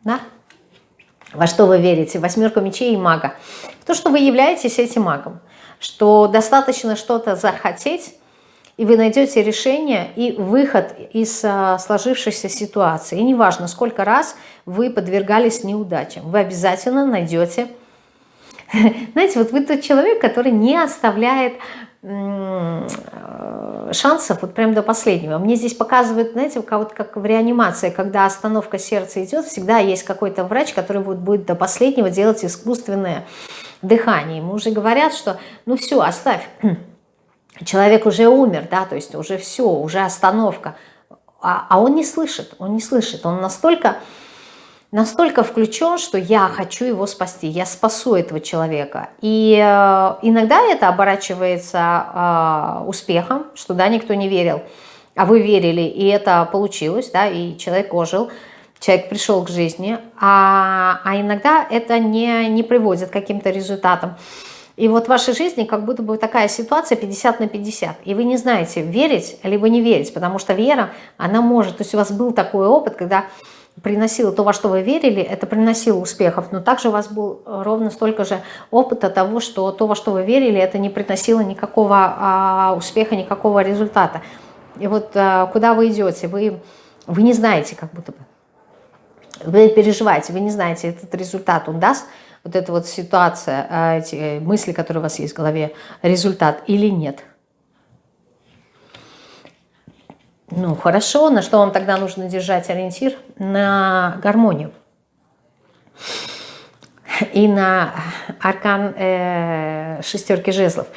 Да? Во что вы верите? Восьмерка мечей и мага. В то, что вы являетесь этим магом. Что достаточно что-то захотеть, и вы найдете решение и выход из а, сложившейся ситуации. И неважно, сколько раз вы подвергались неудачам, вы обязательно найдете... Знаете, вот вы тот человек, который не оставляет Э, шансов вот прям до последнего. Мне здесь показывают, знаете, вот как в реанимации, когда остановка сердца идет, всегда есть какой-то врач, который вот будет до последнего делать искусственное дыхание. Ему уже говорят, что ну все, оставь, человек уже умер, да, то есть уже все, уже остановка. А, а он не слышит, он не слышит, он настолько настолько включен, что я хочу его спасти, я спасу этого человека. И э, иногда это оборачивается э, успехом, что да, никто не верил, а вы верили, и это получилось, да, и человек ожил, человек пришел к жизни, а, а иногда это не, не приводит к каким-то результатам. И вот в вашей жизни как будто бы такая ситуация 50 на 50. И вы не знаете, верить либо не верить, потому что вера, она может... То есть у вас был такой опыт, когда приносило то, во что вы верили, это приносило успехов, но также у вас был ровно столько же опыта того, что то, во что вы верили, это не приносило никакого а, успеха, никакого результата. И вот а, куда вы идете, вы, вы не знаете как будто бы. Вы переживаете, вы не знаете, этот результат он даст, вот эта вот ситуация, а, эти мысли, которые у вас есть в голове, результат или нет – Ну, хорошо. На что вам тогда нужно держать ориентир? На гармонию. И на аркан э, шестерки жезлов.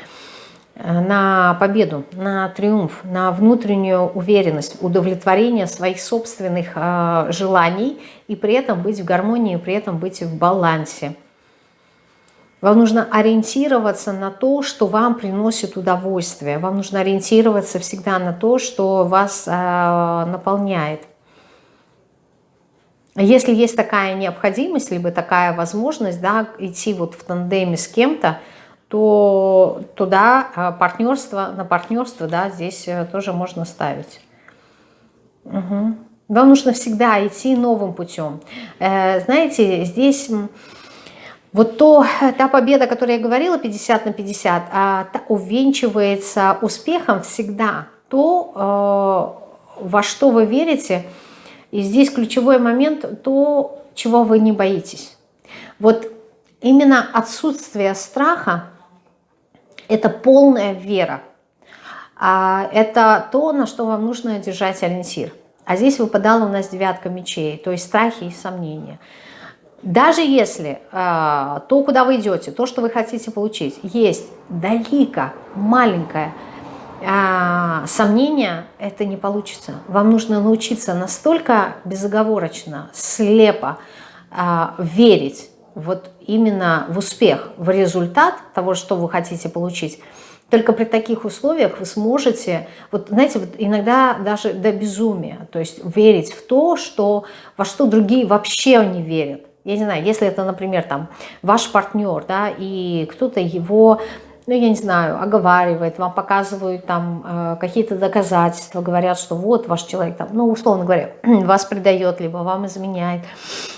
На победу, на триумф, на внутреннюю уверенность, удовлетворение своих собственных э, желаний и при этом быть в гармонии, при этом быть в балансе. Вам нужно ориентироваться на то, что вам приносит удовольствие. Вам нужно ориентироваться всегда на то, что вас э, наполняет. Если есть такая необходимость, либо такая возможность да, идти вот в тандеме с кем-то, то туда а, партнерство, на партнерство да, здесь э, тоже можно ставить. Угу. Вам нужно всегда идти новым путем. Э, знаете, здесь вот то, та победа, о которой я говорила, 50 на 50, а, увенчивается успехом всегда то, э, во что вы верите. И здесь ключевой момент, то, чего вы не боитесь. Вот именно отсутствие страха это полная вера. А это то, на что вам нужно держать ориентир. А здесь выпадала у нас девятка мечей, то есть страхи и сомнения. Даже если э, то, куда вы идете, то, что вы хотите получить, есть далеко маленькое э, сомнение, это не получится. Вам нужно научиться настолько безоговорочно, слепо э, верить вот именно в успех, в результат того, что вы хотите получить, только при таких условиях вы сможете, вот знаете, вот иногда даже до безумия, то есть верить в то, что, во что другие вообще не верят. Я не знаю, если это, например, там ваш партнер, да, и кто-то его ну, я не знаю, оговаривает, вам показывают там э, какие-то доказательства, говорят, что вот ваш человек там, ну, условно говоря, вас предает, либо вам изменяет,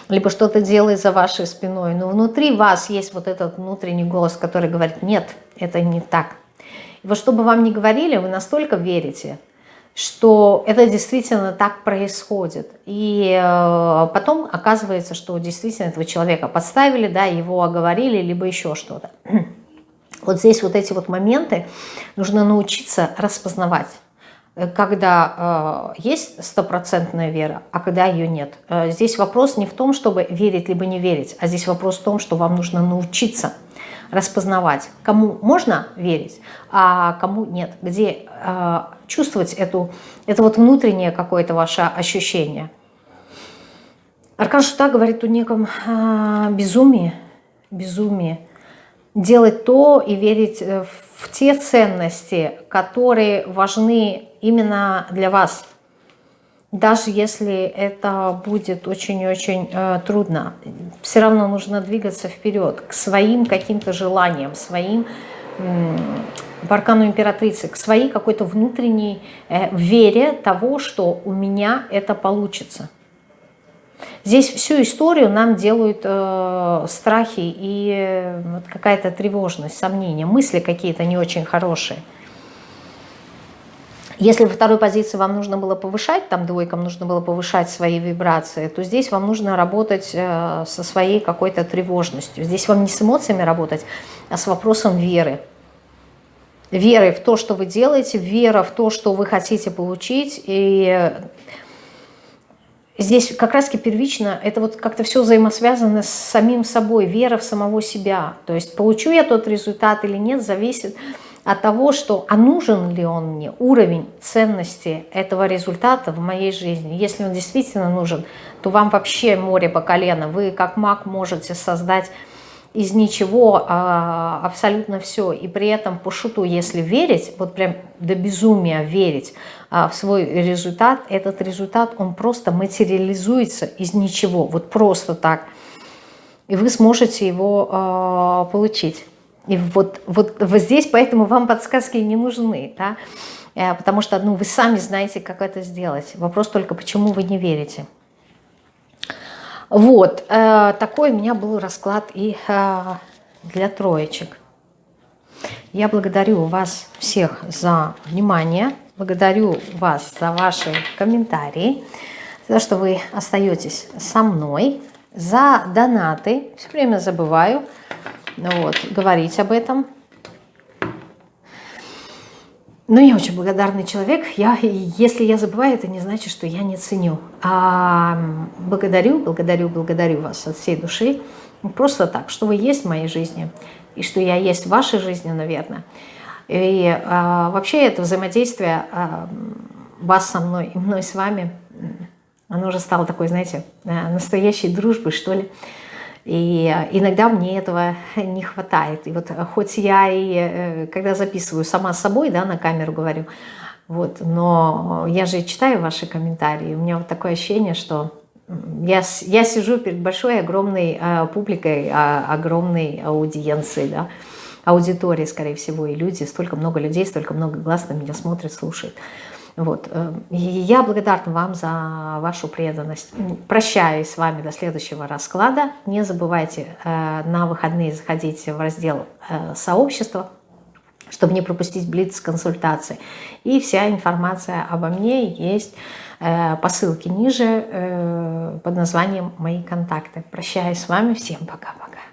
либо что-то делает за вашей спиной. Но внутри вас есть вот этот внутренний голос, который говорит, нет, это не так. И вот чтобы вам не говорили, вы настолько верите, что это действительно так происходит. И э, потом оказывается, что действительно этого человека подставили, да, его оговорили, либо еще что-то. Вот здесь вот эти вот моменты нужно научиться распознавать э, когда э, есть стопроцентная вера, а когда ее нет. Э, здесь вопрос не в том, чтобы верить либо не верить, а здесь вопрос в том, что вам нужно научиться распознавать, кому можно верить, а кому нет, где э, чувствовать эту, это вот внутреннее какое-то ваше ощущение. Аркан Шута говорит о неком э, безумии, безумии, делать то и верить э, в те ценности, которые важны именно для вас. Даже если это будет очень-очень э, трудно, все равно нужно двигаться вперед к своим каким-то желаниям, своим э, в аркану императрицы, к своей какой-то внутренней э, вере того, что у меня это получится. Здесь всю историю нам делают э, страхи и э, какая-то тревожность, сомнения, мысли какие-то не очень хорошие. Если во второй позиции вам нужно было повышать, там двойкам нужно было повышать свои вибрации, то здесь вам нужно работать э, со своей какой-то тревожностью. Здесь вам не с эмоциями работать, а с вопросом веры. Веры в то, что вы делаете, вера в то, что вы хотите получить. И здесь как раз-таки первично, это вот как-то все взаимосвязано с самим собой, вера в самого себя. То есть получу я тот результат или нет, зависит от того, что а нужен ли он мне, уровень ценности этого результата в моей жизни. Если он действительно нужен, то вам вообще море по колено. Вы как маг можете создать из ничего а, абсолютно все. И при этом по шуту, если верить, вот прям до безумия верить а, в свой результат, этот результат, он просто материализуется из ничего, вот просто так. И вы сможете его а, получить. И вот, вот, вот здесь поэтому вам подсказки не нужны, да? Э, потому что ну, вы сами знаете, как это сделать. Вопрос только, почему вы не верите. Вот, э, такой у меня был расклад и э, для троечек. Я благодарю вас всех за внимание, благодарю вас за ваши комментарии, за то, что вы остаетесь со мной, за донаты. Все время забываю вот, говорить об этом. Ну, я очень благодарный человек. Я, если я забываю, это не значит, что я не ценю. А благодарю, благодарю, благодарю вас от всей души. Просто так, что вы есть в моей жизни, и что я есть в вашей жизни, наверное. И а, вообще это взаимодействие а, вас со мной и мной с вами, оно уже стало такой, знаете, э, настоящей дружбой, что ли. И э, иногда мне этого не хватает. И вот э, хоть я и, э, когда записываю сама собой, да, на камеру говорю, вот, но я же читаю ваши комментарии, у меня вот такое ощущение, что я, я сижу перед большой, огромной э, публикой, э, огромной аудиенцией, да, аудиторией, скорее всего, и люди, столько много людей, столько много глаз на меня смотрят, слушают. Вот. Э, и я благодарна вам за вашу преданность. Прощаюсь с вами до следующего расклада. Не забывайте э, на выходные заходить в раздел э, «Сообщество», чтобы не пропустить блиц-консультации. И вся информация обо мне есть по ссылке ниже под названием «Мои контакты». Прощаюсь с вами. Всем пока-пока.